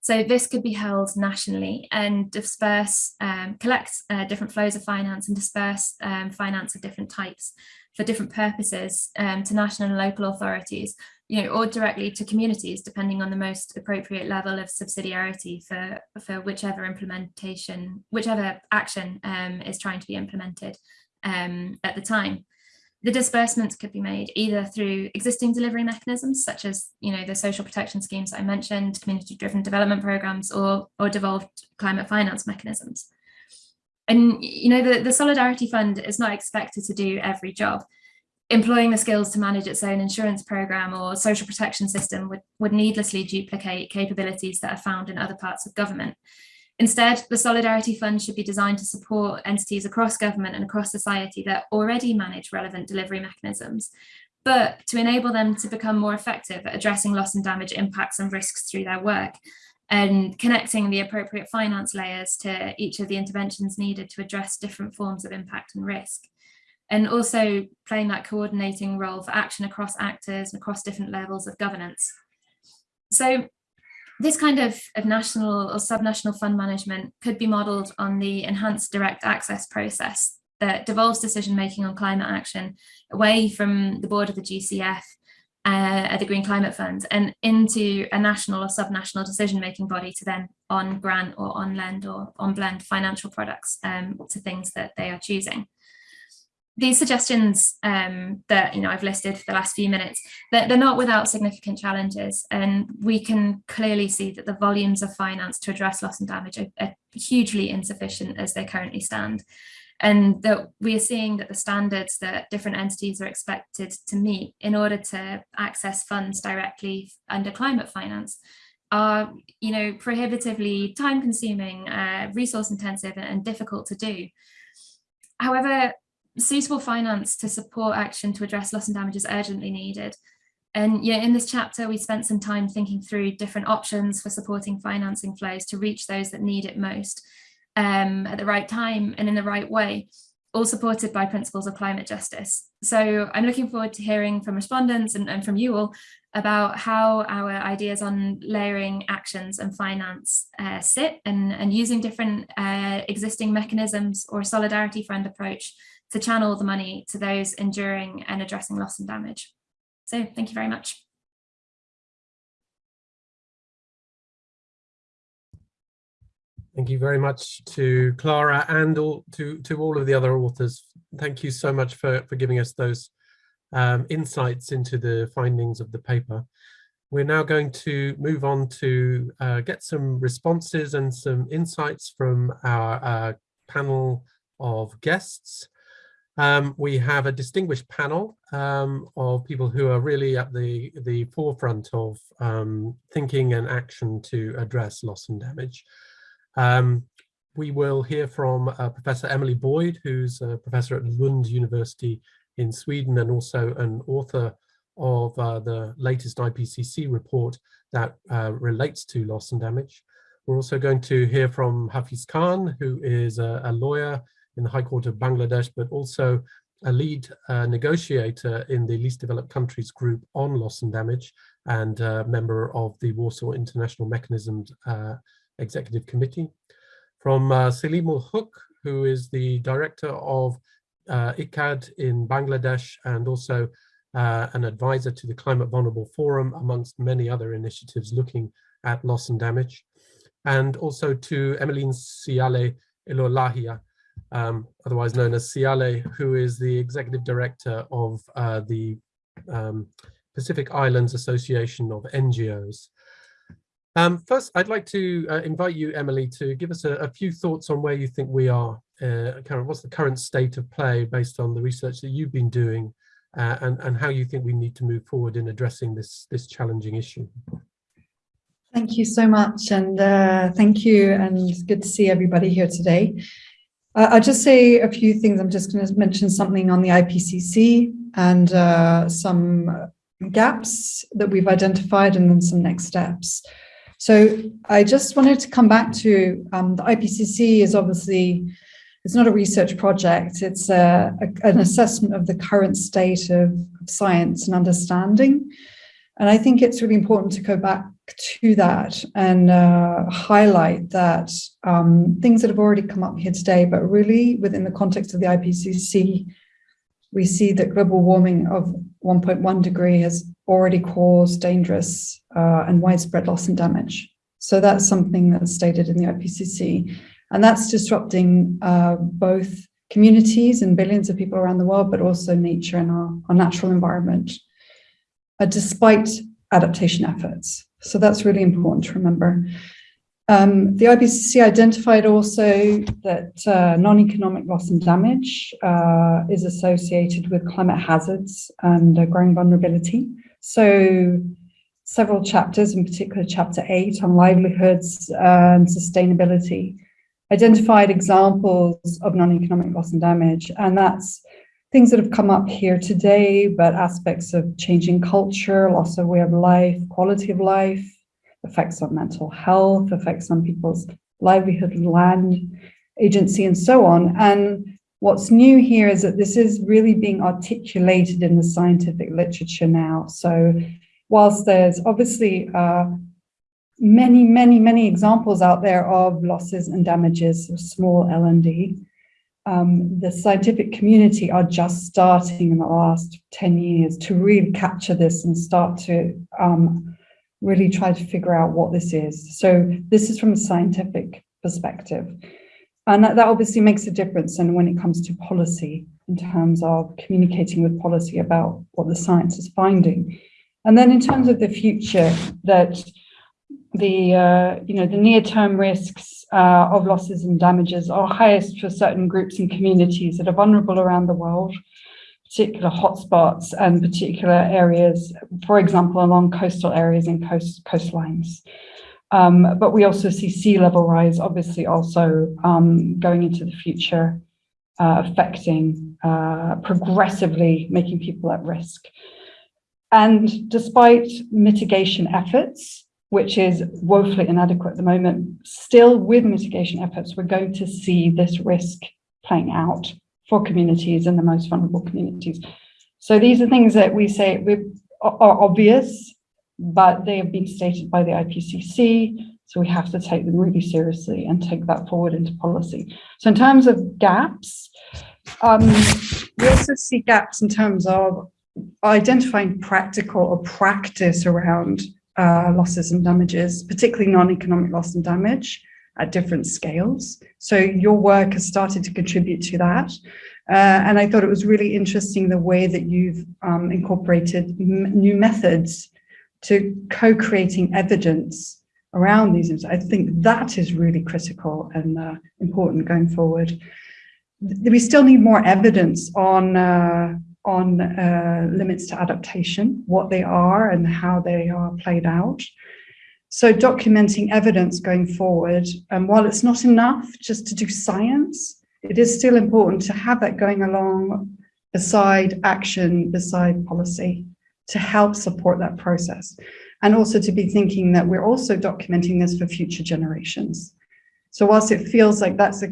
So this could be held nationally and disperse, um, collect uh, different flows of finance and disperse um, finance of different types for different purposes um, to national and local authorities you know, or directly to communities, depending on the most appropriate level of subsidiarity for, for whichever implementation, whichever action um, is trying to be implemented um, at the time. The disbursements could be made either through existing delivery mechanisms, such as you know the social protection schemes I mentioned, community-driven development programs, or, or devolved climate finance mechanisms. And you know the, the Solidarity Fund is not expected to do every job, employing the skills to manage its own insurance program or social protection system would, would needlessly duplicate capabilities that are found in other parts of government. Instead, the Solidarity Fund should be designed to support entities across government and across society that already manage relevant delivery mechanisms, but to enable them to become more effective at addressing loss and damage impacts and risks through their work and connecting the appropriate finance layers to each of the interventions needed to address different forms of impact and risk and also playing that coordinating role for action across actors and across different levels of governance. So this kind of, of national or subnational fund management could be modelled on the enhanced direct access process that devolves decision-making on climate action away from the board of the GCF uh, at the Green Climate Fund and into a national or subnational decision-making body to then on grant or on lend or on blend financial products um, to things that they are choosing these suggestions um, that you know I've listed for the last few minutes, they're, they're not without significant challenges, and we can clearly see that the volumes of finance to address loss and damage are, are hugely insufficient as they currently stand, and that we are seeing that the standards that different entities are expected to meet in order to access funds directly under climate finance are you know prohibitively time consuming, uh, resource intensive, and difficult to do. However, suitable finance to support action to address loss and damage is urgently needed. And yeah, in this chapter, we spent some time thinking through different options for supporting financing flows to reach those that need it most um, at the right time and in the right way, all supported by principles of climate justice. So I'm looking forward to hearing from respondents and, and from you all about how our ideas on layering actions and finance uh, sit and, and using different uh, existing mechanisms or solidarity fund approach to channel the money to those enduring and addressing loss and damage. So thank you very much. Thank you very much to Clara and all, to, to all of the other authors. Thank you so much for, for giving us those um, insights into the findings of the paper. We're now going to move on to uh, get some responses and some insights from our uh, panel of guests. Um, we have a distinguished panel um, of people who are really at the, the forefront of um, thinking and action to address loss and damage. Um, we will hear from uh, Professor Emily Boyd, who's a professor at Lund University in Sweden and also an author of uh, the latest IPCC report that uh, relates to loss and damage. We're also going to hear from Hafiz Khan, who is a, a lawyer in the High Court of Bangladesh, but also a lead uh, negotiator in the least developed countries group on loss and damage and uh, member of the Warsaw International Mechanisms uh, Executive Committee. From uh, Selim Huq, who is the director of uh, ICCAD in Bangladesh and also uh, an advisor to the Climate Vulnerable Forum, amongst many other initiatives looking at loss and damage. And also to Emeline Siale Ilolahia, um, otherwise known as Siale, who is the executive director of uh, the um, Pacific Islands Association of NGOs. Um, first, I'd like to uh, invite you, Emily, to give us a, a, few thoughts on where you think we are, uh, current, what's the current state of play based on the research that you've been doing uh, and, and how you think we need to move forward in addressing this, this challenging issue. Thank you so much and uh, thank you and good to see everybody here today. Uh, I'll just say a few things. I'm just going to mention something on the IPCC and uh, some gaps that we've identified and then some next steps. So I just wanted to come back to um, the IPCC is obviously, it's not a research project, it's a, a, an assessment of the current state of, of science and understanding. And I think it's really important to go back to that and uh, highlight that um, things that have already come up here today, but really within the context of the IPCC, we see that global warming of 1.1 degree has already caused dangerous uh, and widespread loss and damage. So that's something that's stated in the IPCC. And that's disrupting uh, both communities and billions of people around the world, but also nature and our, our natural environment, uh, despite adaptation efforts. So that's really important to remember. Um, the IPCC identified also that uh, non-economic loss and damage uh, is associated with climate hazards and uh, growing vulnerability. So several chapters, in particular chapter eight on livelihoods and sustainability, identified examples of non-economic loss and damage. And that's things that have come up here today, but aspects of changing culture, loss of way of life, quality of life, effects on mental health, effects on people's livelihood, land, agency, and so on. And what's new here is that this is really being articulated in the scientific literature now. So whilst there's obviously uh, many, many, many examples out there of losses and damages of small L&D, um, the scientific community are just starting in the last 10 years to really capture this and start to um, really try to figure out what this is. So this is from a scientific perspective. And that, that obviously makes a difference and when it comes to policy in terms of communicating with policy about what the science is finding. And then in terms of the future, that the uh, you know the near-term risks uh, of losses and damages are highest for certain groups and communities that are vulnerable around the world, particular hotspots and particular areas, for example, along coastal areas and coast coastlines. Um, but we also see sea level rise, obviously also um, going into the future, uh, affecting uh, progressively making people at risk. And despite mitigation efforts, which is woefully inadequate at the moment, still with mitigation efforts, we're going to see this risk playing out for communities and the most vulnerable communities. So these are things that we say are obvious, but they have been stated by the IPCC, so we have to take them really seriously and take that forward into policy. So in terms of gaps, um, we also see gaps in terms of identifying practical or practice around uh, losses and damages, particularly non-economic loss and damage at different scales. So your work has started to contribute to that. Uh, and I thought it was really interesting the way that you've um, incorporated new methods to co-creating evidence around these. I think that is really critical and uh, important going forward. we still need more evidence on uh, on uh, limits to adaptation, what they are and how they are played out. So documenting evidence going forward, and while it's not enough just to do science, it is still important to have that going along beside action, beside policy to help support that process. And also to be thinking that we're also documenting this for future generations. So whilst it feels like that's a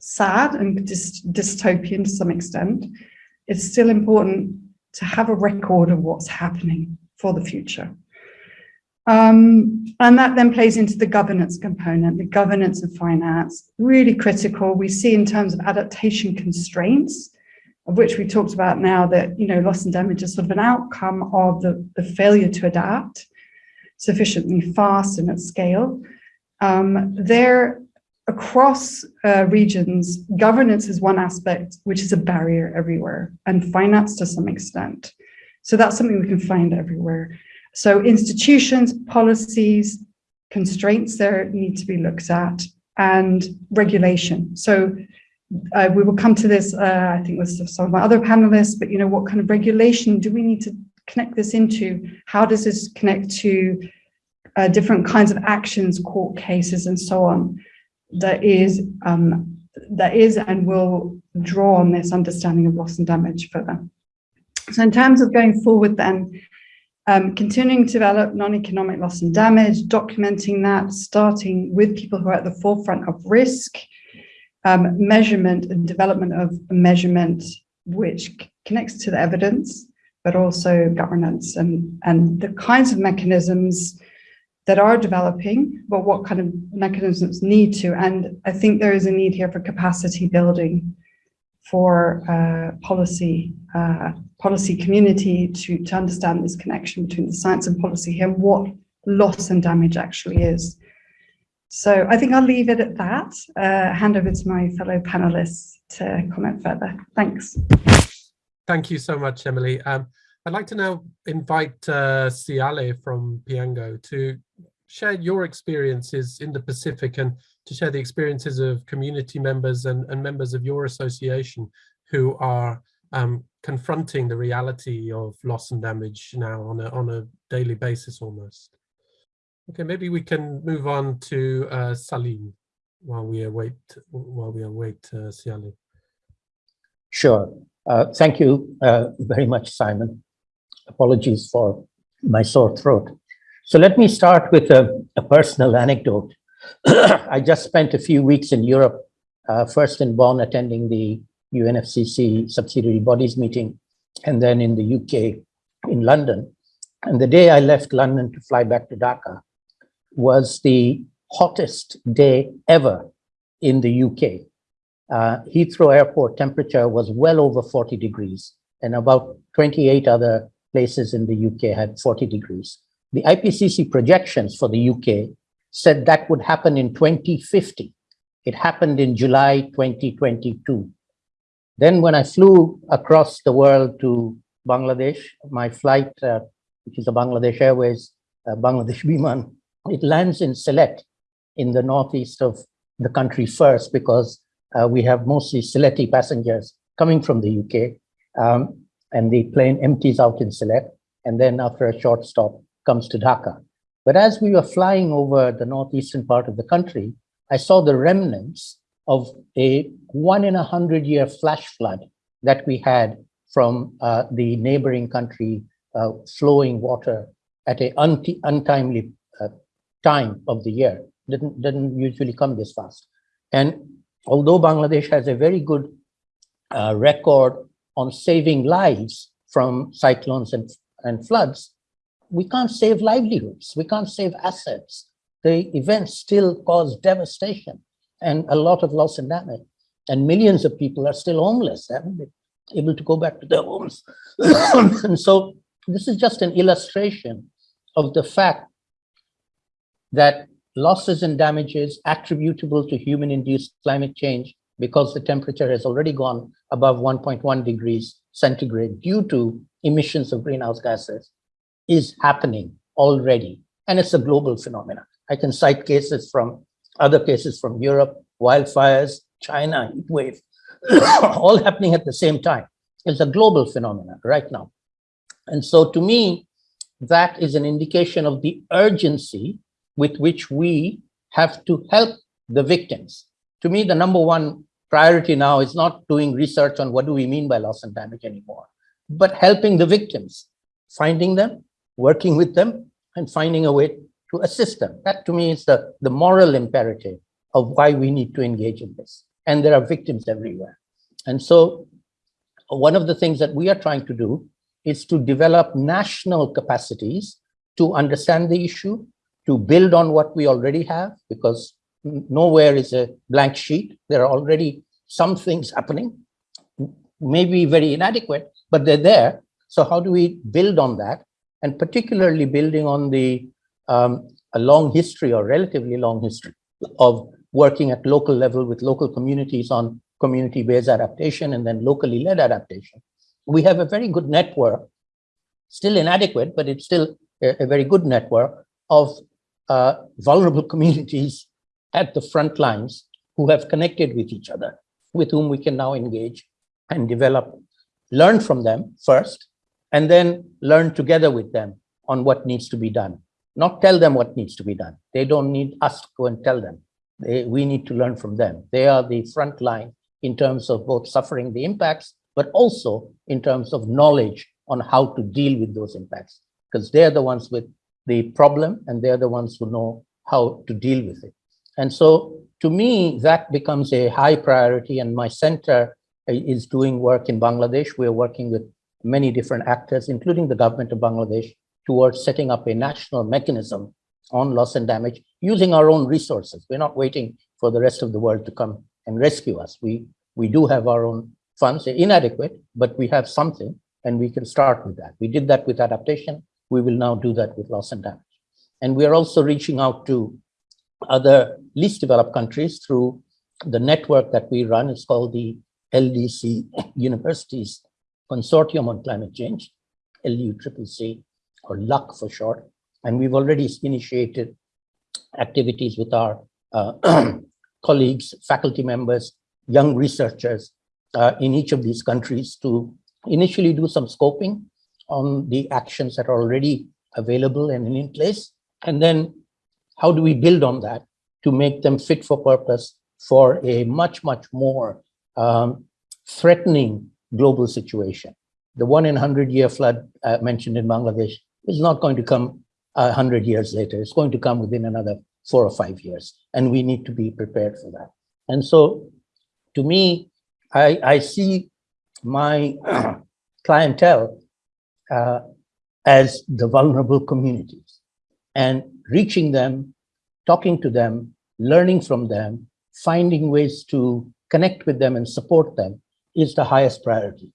sad and dystopian to some extent, it's still important to have a record of what's happening for the future. Um, and that then plays into the governance component, the governance of finance, really critical. We see in terms of adaptation constraints, of which we talked about now that, you know, loss and damage is sort of an outcome of the, the failure to adapt sufficiently fast and at scale. Um, there, across uh, regions, governance is one aspect, which is a barrier everywhere, and finance to some extent. So that's something we can find everywhere. So institutions, policies, constraints there need to be looked at, and regulation. So uh, we will come to this, uh, I think with some of my other panelists, but you know, what kind of regulation do we need to connect this into? How does this connect to uh, different kinds of actions, court cases, and so on? That is, um, that is and will draw on this understanding of loss and damage further. So in terms of going forward then, um, continuing to develop non-economic loss and damage, documenting that, starting with people who are at the forefront of risk, um, measurement and development of measurement which connects to the evidence, but also governance and, and the kinds of mechanisms that are developing, but what kind of mechanisms need to. And I think there is a need here for capacity building for uh, policy uh, policy community to, to understand this connection between the science and policy here and what loss and damage actually is. So I think I'll leave it at that. Uh, hand over to my fellow panelists to comment further. Thanks. Thank you so much, Emily. Um, I'd like to now invite uh, Siale from PIANGO to share your experiences in the Pacific and to share the experiences of community members and, and members of your association who are um, confronting the reality of loss and damage now on a, on a daily basis almost. Okay, maybe we can move on to uh, Salim while we await while we await uh. Sure. Uh, thank you uh, very much, Simon. Apologies for my sore throat. So let me start with a, a personal anecdote. I just spent a few weeks in Europe, uh, first in Bonn attending the UNFCCC subsidiary bodies meeting, and then in the UK in London. And the day I left London to fly back to Dhaka, was the hottest day ever in the UK. Uh, Heathrow Airport temperature was well over 40 degrees, and about 28 other places in the UK had 40 degrees. The IPCC projections for the UK said that would happen in 2050. It happened in July 2022. Then when I flew across the world to Bangladesh, my flight, uh, which is a Bangladesh Airways, uh, Bangladesh Biman, it lands in Sylhet in the northeast of the country first because uh, we have mostly Sylheti passengers coming from the UK um, and the plane empties out in Sylhet and then after a short stop comes to Dhaka. But as we were flying over the northeastern part of the country, I saw the remnants of a one in a hundred year flash flood that we had from uh, the neighboring country uh, flowing water at a untimely uh, time of the year. Didn't, didn't usually come this fast. And although Bangladesh has a very good uh, record on saving lives from cyclones and, and floods, we can't save livelihoods, we can't save assets. The events still cause devastation and a lot of loss and damage. And millions of people are still homeless, haven't been able to go back to their homes. and so this is just an illustration of the fact that losses and damages attributable to human-induced climate change because the temperature has already gone above 1.1 degrees centigrade due to emissions of greenhouse gases is happening already. And it's a global phenomenon. I can cite cases from other cases from Europe, wildfires, China, heat wave, all happening at the same time. It's a global phenomenon right now. And so to me, that is an indication of the urgency with which we have to help the victims. To me, the number one priority now is not doing research on what do we mean by loss and damage anymore, but helping the victims, finding them, working with them, and finding a way to assist them. That to me is the, the moral imperative of why we need to engage in this. And there are victims everywhere. And so one of the things that we are trying to do is to develop national capacities to understand the issue, to build on what we already have, because nowhere is a blank sheet. There are already some things happening, maybe very inadequate, but they're there. So how do we build on that? And particularly building on the um, a long history or relatively long history of working at local level with local communities on community-based adaptation and then locally led adaptation. We have a very good network, still inadequate, but it's still a, a very good network of uh, vulnerable communities at the front lines who have connected with each other, with whom we can now engage and develop, learn from them first, and then learn together with them on what needs to be done. Not tell them what needs to be done. They don't need us to go and tell them. They, we need to learn from them. They are the front line in terms of both suffering the impacts, but also in terms of knowledge on how to deal with those impacts, because they're the ones with the problem and they're the ones who know how to deal with it. And so to me, that becomes a high priority and my center is doing work in Bangladesh. We're working with many different actors, including the government of Bangladesh, towards setting up a national mechanism on loss and damage using our own resources. We're not waiting for the rest of the world to come and rescue us. We, we do have our own funds, They're inadequate, but we have something and we can start with that. We did that with adaptation. We will now do that with loss and damage. And we are also reaching out to other least developed countries through the network that we run. It's called the LDC Universities Consortium on Climate Change, LUCCC, or LUC for short. And we've already initiated activities with our uh, colleagues, faculty members, young researchers uh, in each of these countries to initially do some scoping on the actions that are already available and in place. And then how do we build on that to make them fit for purpose for a much, much more um, threatening global situation. The one in 100 year flood uh, mentioned in Bangladesh is not going to come uh, 100 years later. It's going to come within another four or five years. And we need to be prepared for that. And so to me, I, I see my clientele uh, as the vulnerable communities and reaching them, talking to them, learning from them, finding ways to connect with them and support them is the highest priority.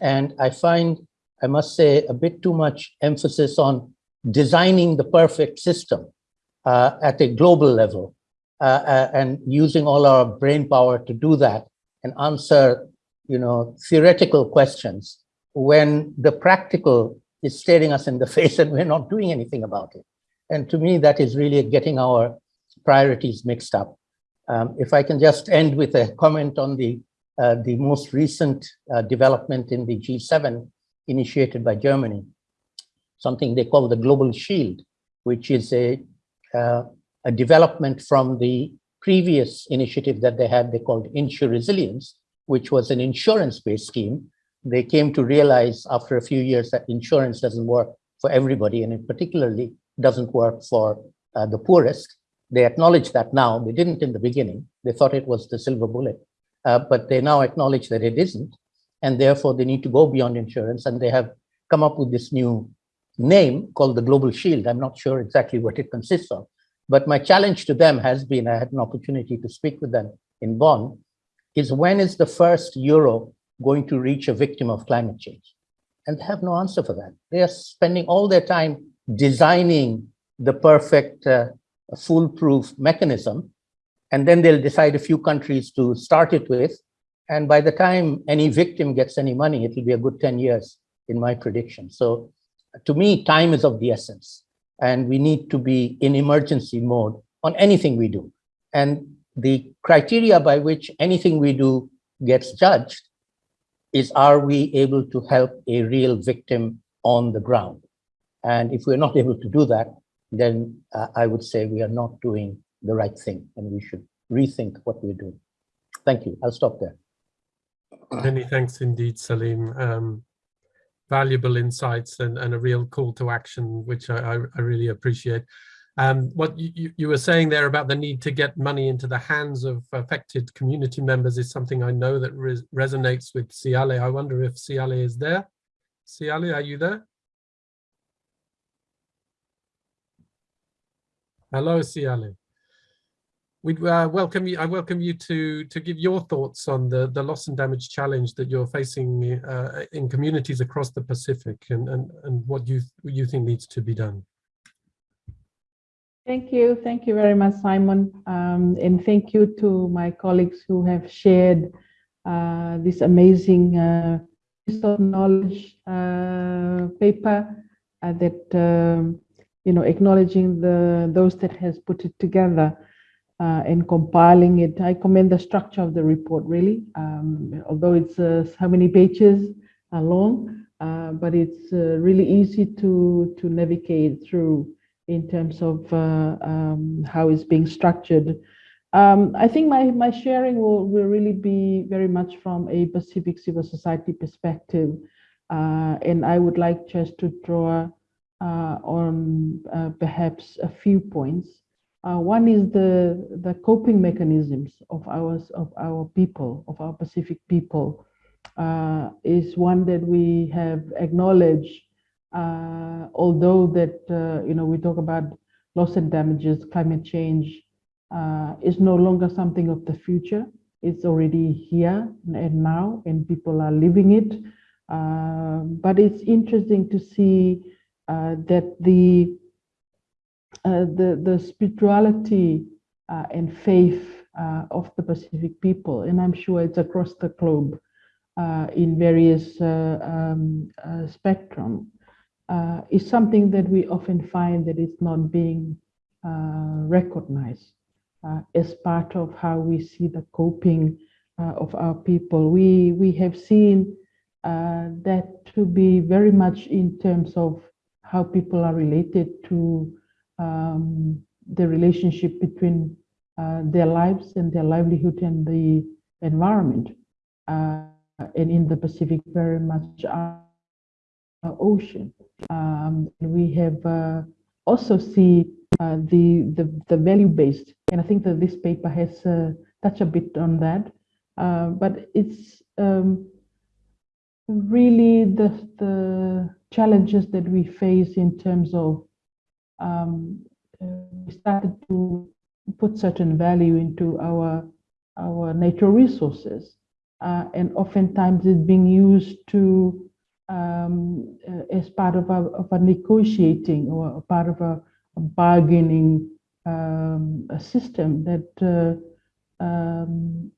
And I find, I must say, a bit too much emphasis on designing the perfect system uh, at a global level uh, uh, and using all our brain power to do that and answer, you know, theoretical questions when the practical is staring us in the face and we're not doing anything about it. And to me, that is really getting our priorities mixed up. Um, if I can just end with a comment on the uh, the most recent uh, development in the G7 initiated by Germany, something they call the Global Shield, which is a, uh, a development from the previous initiative that they had, they called InsuResilience, which was an insurance-based scheme. They came to realize after a few years that insurance doesn't work for everybody, and it particularly doesn't work for uh, the poorest. They acknowledge that now. They didn't in the beginning. They thought it was the silver bullet uh, but they now acknowledge that it isn't. And therefore, they need to go beyond insurance. And they have come up with this new name called the Global Shield. I'm not sure exactly what it consists of. But my challenge to them has been, I had an opportunity to speak with them in Bonn, is when is the first euro going to reach a victim of climate change? And they have no answer for that. They are spending all their time designing the perfect uh, foolproof mechanism and then they'll decide a few countries to start it with. And by the time any victim gets any money, it'll be a good 10 years in my prediction. So to me, time is of the essence. And we need to be in emergency mode on anything we do. And the criteria by which anything we do gets judged is are we able to help a real victim on the ground? And if we're not able to do that, then uh, I would say we are not doing the right thing and we should rethink what we're doing. Thank you. I'll stop there. Many thanks indeed, Salim. Um, valuable insights and, and a real call to action, which I, I really appreciate. Um, what you, you were saying there about the need to get money into the hands of affected community members is something I know that res resonates with Siale. I wonder if Siale is there. Siale, are you there? Hello, Siale. We uh, welcome you. I welcome you to to give your thoughts on the the loss and damage challenge that you're facing uh, in communities across the Pacific, and and and what you you think needs to be done. Thank you. Thank you very much, Simon. Um, and thank you to my colleagues who have shared uh, this amazing uh, piece of knowledge uh, paper uh, that, um, you know, acknowledging the those that has put it together uh, and compiling it. I commend the structure of the report, really, um, although it's uh, how many pages long, but it's really easy to, to navigate through in terms of uh, um, how it's being structured. Um, I think my, my sharing will, will really be very much from a Pacific civil society perspective. Uh, and I would like just to draw uh, on uh, perhaps a few points. Uh, one is the, the coping mechanisms of ours, of our people, of our Pacific people, uh, is one that we have acknowledged uh, although that, uh, you know, we talk about loss and damages, climate change uh, is no longer something of the future. It's already here and now, and people are living it. Uh, but it's interesting to see that the, the, the spirituality and faith of the Pacific people, and I'm sure it's across the globe in various um, spectrum, uh, is something that we often find that it's not being uh, recognized uh, as part of how we see the coping uh, of our people. We, we have seen uh, that to be very much in terms of how people are related to um, the relationship between uh, their lives and their livelihood and the environment. and in the Pacific, very much uh, ocean. Um, we have uh, also see uh, the, the, the value-based, and I think that this paper has touched a bit on that, but it's um, really the, the challenges that we face in terms of um, we started to put certain value into our our natural resources. Uh, and oftentimes it's being used to um, uh, as part of a, of a negotiating or part of a, a bargaining um, a system that uh, um,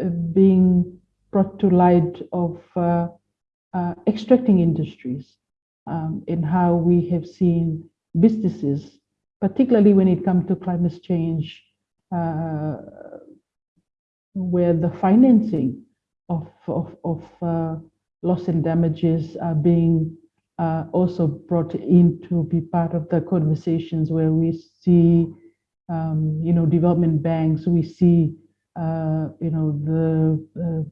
uh, being brought to light of uh, uh, extracting industries um, in how we have seen businesses, particularly when it comes to climate change, uh, where the financing of, of, of loss and damages are being uh, also brought in to be part of the conversations where we see, um, you know, development banks, we see, uh, you know, the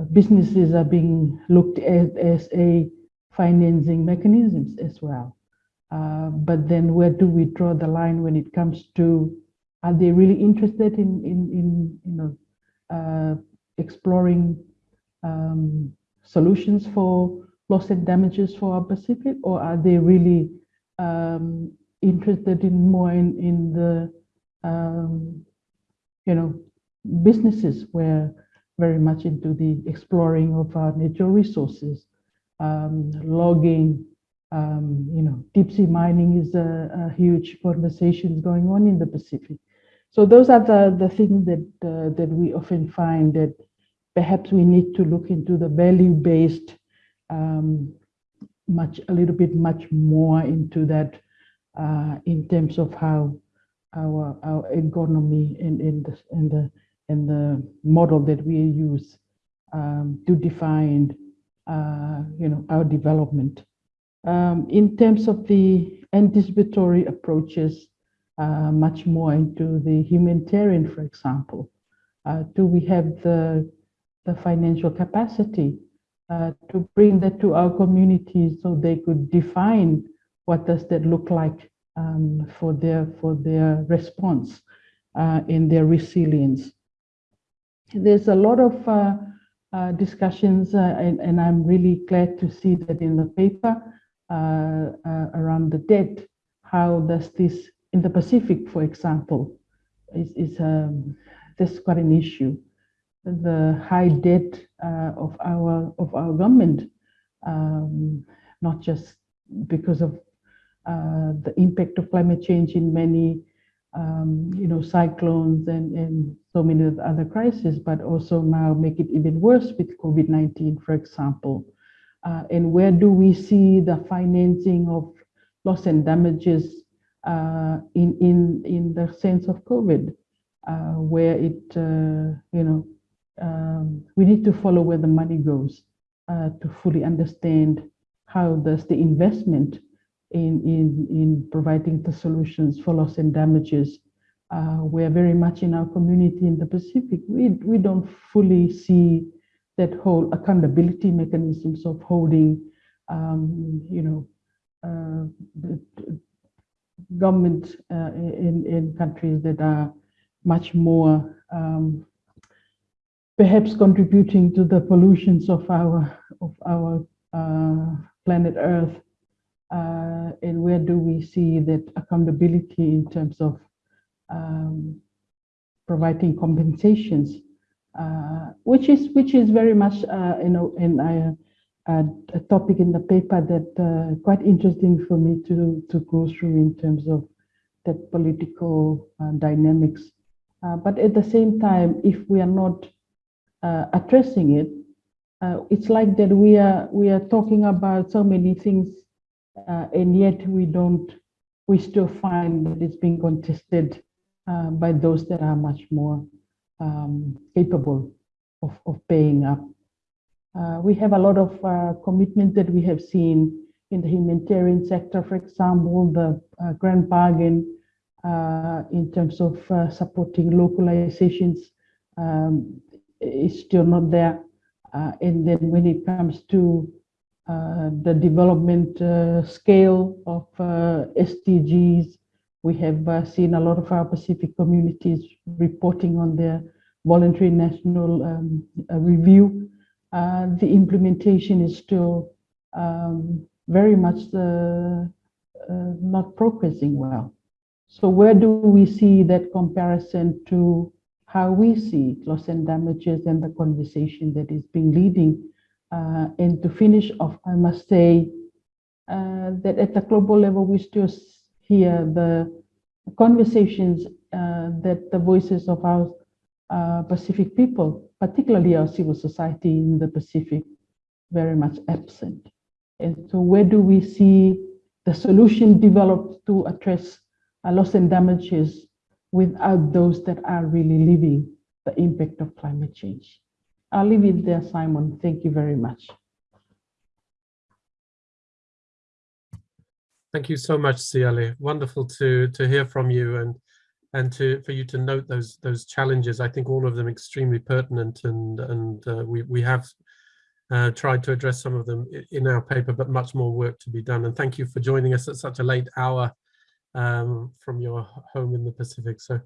uh, businesses are being looked at as a financing mechanisms as well. Uh, but then where do we draw the line when it comes to, are they really interested in, in, in you know, uh, exploring um, solutions for loss and damages for our Pacific, or are they really um, interested in more in, in the, um, you know, businesses? Where very much into the exploring of our natural resources, um, logging, um, you know, deep sea mining is a, a, huge conversation going on in the Pacific. So those are the, the things that, uh, that we often find that perhaps we need to look into the value-based um, much a little bit much more into that uh, in terms of how our our economy and in the and the and the model that we use um, to define, uh, you know, our development. Um, in terms of the anticipatory approaches, uh, much more into the humanitarian, for example, uh, do we have the, the financial capacity uh, to bring that to our communities so they could define what does that look like um, for their for their response uh, in their resilience. There's a lot of uh, uh, discussions, and, and, I'm really glad to see that in the paper around the debt. How does this in the Pacific, for example, is, is um, this quite an issue? The high debt of our of our government, um, not just because of uh, the impact of climate change in many, um, you know, cyclones and, and so many other crises, but also now make it even worse with COVID-19, for example. Uh, and where do we see the financing of loss and damages uh, in, in, in the sense of COVID, uh, where it, uh, you know, um, we need to follow where the money goes uh, to fully understand how does the investment in, in, in providing the solutions for loss and damages. Uh, we're very much in our community in the Pacific. We, we don't fully see that whole accountability mechanisms of holding, um, you know, uh, government uh, in, in countries that are much more um, perhaps contributing to the pollutions of our of our uh, planet Earth. Uh, and where do we see that accountability in terms of um, providing compensations, which is which is very much uh, you know in a, a, topic in the paper that uh, quite interesting for me to to go through in terms of that political uh, dynamics. Uh, but at the same time, if we are not addressing it, it's like that we are we are talking about so many things uh, and yet we don't, we still find that it's being contested uh, by those that are much more um, capable of, of paying up. Uh, we have a lot of uh, commitment that we have seen in the humanitarian sector, for example, the uh, grand bargain uh, in terms of supporting localizations um, is still not there. and then when it comes to uh, the development uh, scale of uh, SDGs. We have seen a lot of our Pacific communities reporting on their voluntary national um, review. the implementation is still um, very much not progressing well. So where do we see that comparison to how we see loss and damages and the conversation that is being leading uh, and to finish off, I must say uh, that at the global level, we still hear the conversations uh, that the voices of our uh, Pacific people, particularly our civil society in the Pacific, very much absent. And so where do we see the solution developed to address loss and damages without those that are really living the impact of climate change? I'll leave it there, Simon. Thank you very much. Thank you so much, Siale. Wonderful to to hear from you and and to for you to note those those challenges. I think all of them extremely pertinent and and uh, we we have uh, tried to address some of them in our paper, but much more work to be done. And thank you for joining us at such a late hour um, from your home in the Pacific. So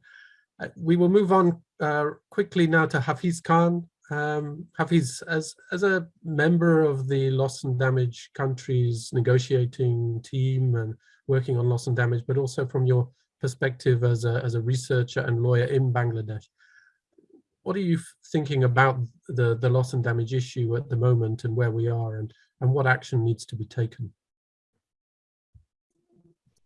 uh, we will move on uh, quickly now to Hafiz Khan, um, Hafiz, as, as a member of the loss and damage countries negotiating team and working on loss and damage, but also from your perspective as a, as a researcher and lawyer in Bangladesh, what are you thinking about the, the loss and damage issue at the moment and where we are and, and what action needs to be taken?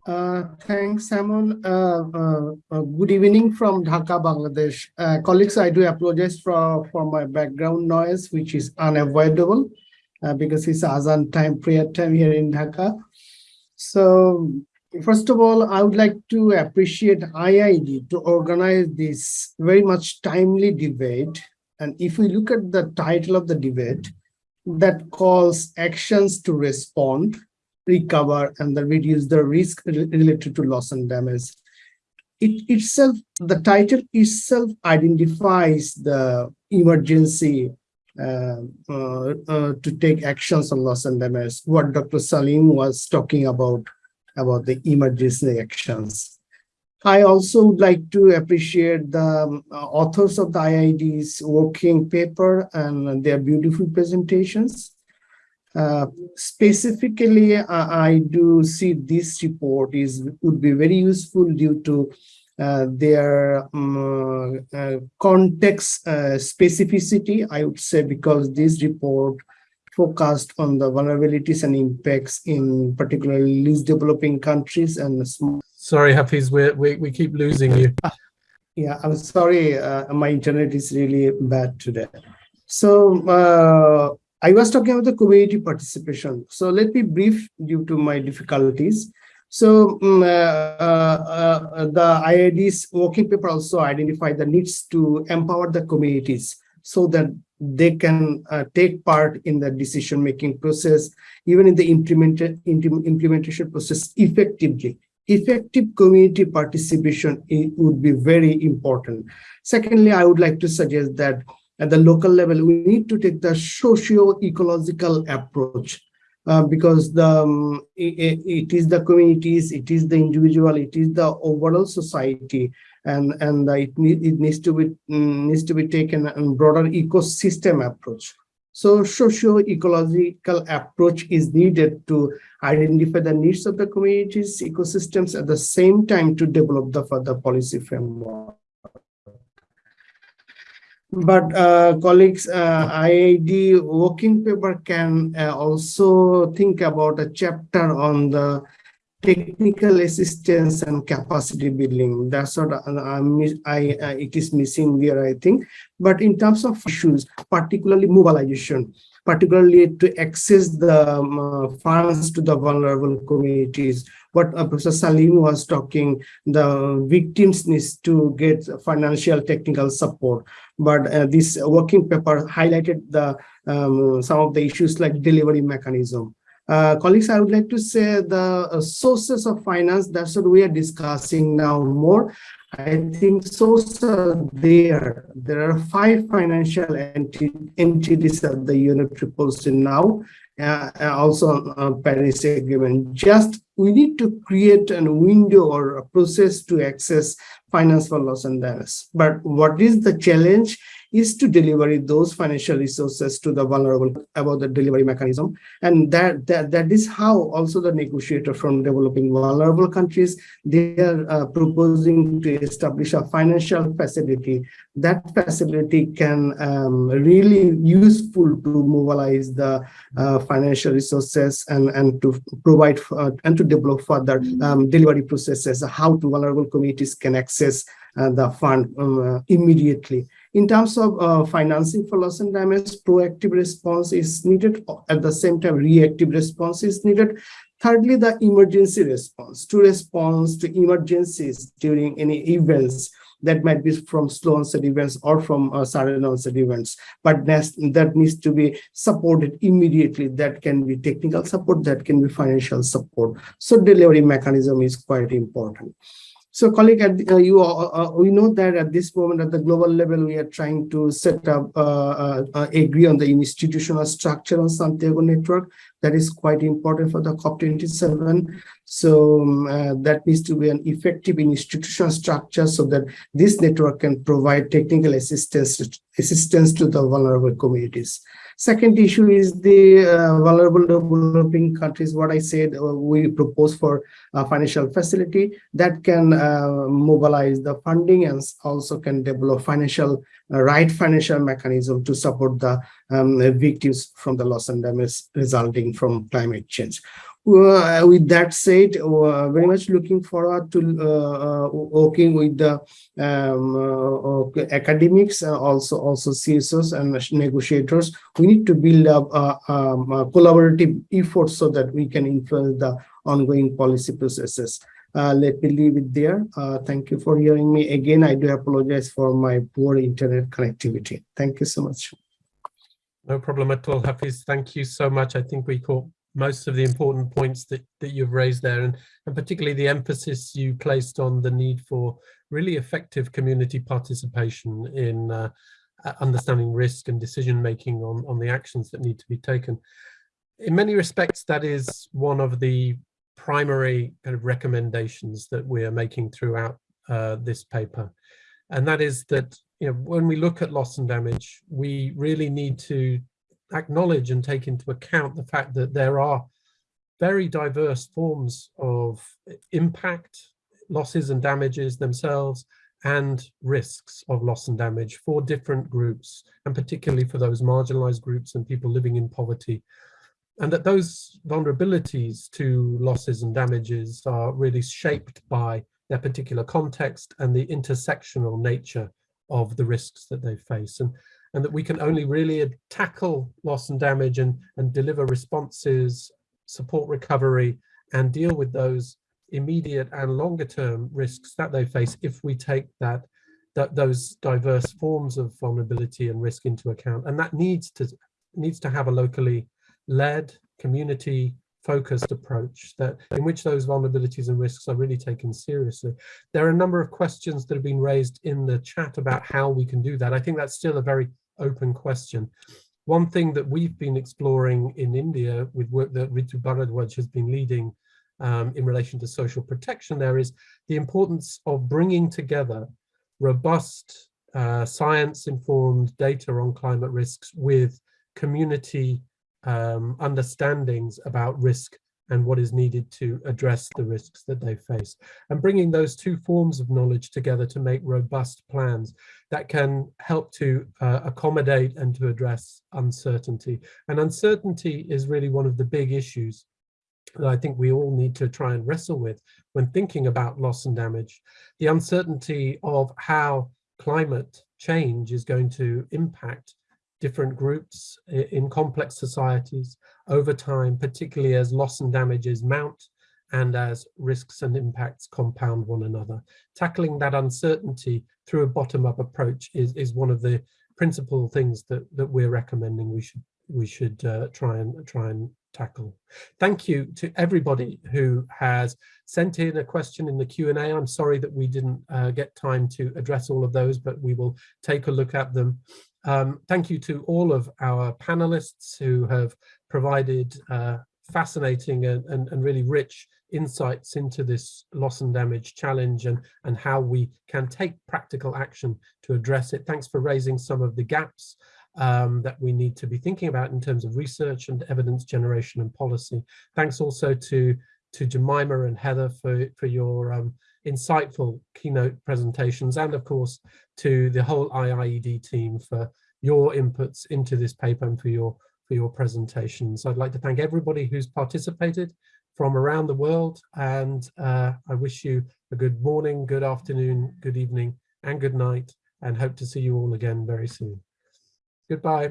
Uh, thanks, Simon. Uh, uh, uh, good evening from Dhaka, Bangladesh. Uh, colleagues, I do apologize for, for my background noise, which is unavoidable uh, because it's Azan time, prayer time here in Dhaka. So, first of all, I would like to appreciate IIED to organize this very much timely debate And if we look at the title of the debate, that calls actions to respond, recover, and then reduce the risk related to loss and damage. It itself, the title itself identifies the emergency uh, uh, uh, to take actions on loss and damage, what Dr. Salim was talking about, about the emergency actions. I also would like to appreciate the um, authors of the IIED's working paper and their beautiful presentations. Uh, specifically, uh, I do see this report is would be very useful due to uh, their um, uh, context uh, specificity, I would say, because this report focused on the vulnerabilities and impacts in particularly least developing countries and small Sorry, Hafiz, we we, we keep losing you. Yeah, I'm sorry. Uh, my internet is really bad today. So uh, I was talking about the community participation. So let me brief due to my difficulties. So um, uh, uh, the IIED's working paper also identified the needs to empower the communities so that they can uh, take part in the decision-making process, even in the implement implementation process effectively effective community participation would be very important. Secondly, I would like to suggest that at the local level, we need to take the socio-ecological approach uh, because the um, it, it is the communities, it is the individual, it is the overall society, and and it, it needs to be mm, needs to be taken a broader ecosystem approach. So socio-ecological approach is needed to identify the needs of the communities, ecosystems, at the same time to develop the further policy framework. But uh, colleagues, uh, IIED working paper can uh, also think about a chapter on the technical assistance and capacity building. That's what I, I, I, it is missing here, I think. But in terms of issues, particularly mobilization, particularly to access the um, uh, funds to the vulnerable communities. What uh, Professor Salim was talking, the victims needs to get financial technical support. But uh, this working paper highlighted the um, some of the issues like delivery mechanism uh, colleagues, I would like to say the uh, sources of finance, that's what we are discussing now more. I think sources are there. There are five financial entities that the unit proposed now, uh, also uh, Paris Agreement. Just we need to create a window or a process to access finance for loss and damage. But what is the challenge? Is to deliver those financial resources to the vulnerable about the delivery mechanism. And that, that, that is how also the negotiator from developing vulnerable countries, they are uh, proposing to establish a financial facility. That facility can um, really useful to mobilize the uh, financial resources and, and to provide uh, and to develop further um, delivery processes, how to vulnerable communities can access uh, the fund um, uh, immediately. In terms of uh, financing for loss and damage, proactive response is needed. At the same time, reactive response is needed. Thirdly, the emergency response to response to emergencies during any events that might be from slow onset events or from uh, sudden onset events, but that needs to be supported immediately. That can be technical support, that can be financial support. So delivery mechanism is quite important. So colleague, uh, you uh, uh, we know that at this moment at the global level, we are trying to set up, uh, uh, uh, agree on the institutional structure on Santiago network. That is quite important for the COP27. So um, that needs to be an effective institutional structure so that this network can provide technical assistance, assistance to the vulnerable communities. Second issue is the uh, vulnerable developing countries. What I said, uh, we propose for a financial facility that can uh, mobilize the funding and also can develop financial uh, right financial mechanism to support the um, victims from the loss and damage resulting from climate change. Uh, with that said, uh, very much looking forward to uh, uh working with the um, uh, academics also also CSOs and negotiators. We need to build up um, a collaborative effort so that we can influence the ongoing policy processes. let me leave it there. Thank you for hearing me. Again, I do apologize for my poor internet connectivity. Thank you so much. No problem at all, Hafiz. Thank you so much. I think we caught most of the important points that, that you've raised there and, and particularly the emphasis you placed on the need for really effective community participation in uh, understanding risk and decision making on, on the actions that need to be taken. In many respects, that is one of the primary kind of recommendations that we are making throughout uh, this paper. And that is that you know, when we look at loss and damage, we really need to acknowledge and take into account the fact that there are very diverse forms of impact, losses and damages themselves, and risks of loss and damage for different groups, and particularly for those marginalized groups and people living in poverty. And that those vulnerabilities to losses and damages are really shaped by their particular context and the intersectional nature of the risks that they face. And, and that we can only really tackle loss and damage and, and deliver responses, support recovery, and deal with those immediate and longer term risks that they face if we take that, that those diverse forms of vulnerability and risk into account. And that needs to needs to have a locally led community focused approach that in which those vulnerabilities and risks are really taken seriously. There are a number of questions that have been raised in the chat about how we can do that. I think that's still a very open question. One thing that we've been exploring in India with work that Ritu Bharadwaj has been leading um, in relation to social protection there is the importance of bringing together robust uh, science-informed data on climate risks with community um, understandings about risk and what is needed to address the risks that they face. And bringing those two forms of knowledge together to make robust plans that can help to uh, accommodate and to address uncertainty. And uncertainty is really one of the big issues that I think we all need to try and wrestle with when thinking about loss and damage. The uncertainty of how climate change is going to impact different groups in complex societies over time, particularly as loss and damages mount and as risks and impacts compound one another. Tackling that uncertainty through a bottom-up approach is, is one of the principal things that, that we're recommending we should we should uh, try and try and tackle. Thank you to everybody who has sent in a question in the Q&A. I'm sorry that we didn't uh, get time to address all of those, but we will take a look at them. Um, thank you to all of our panelists who have provided uh, fascinating and, and, and, really rich insights into this loss and damage challenge and, and how we can take practical action to address it. Thanks for raising some of the gaps um, that we need to be thinking about in terms of research and evidence generation and policy. Thanks also to, to Jemima and Heather for, for your um, insightful keynote presentations and of course to the whole IIED team for your inputs into this paper and for your for your presentations. I'd like to thank everybody who's participated from around the world and uh, I wish you a good morning, good afternoon, good evening and good night and hope to see you all again very soon. Goodbye.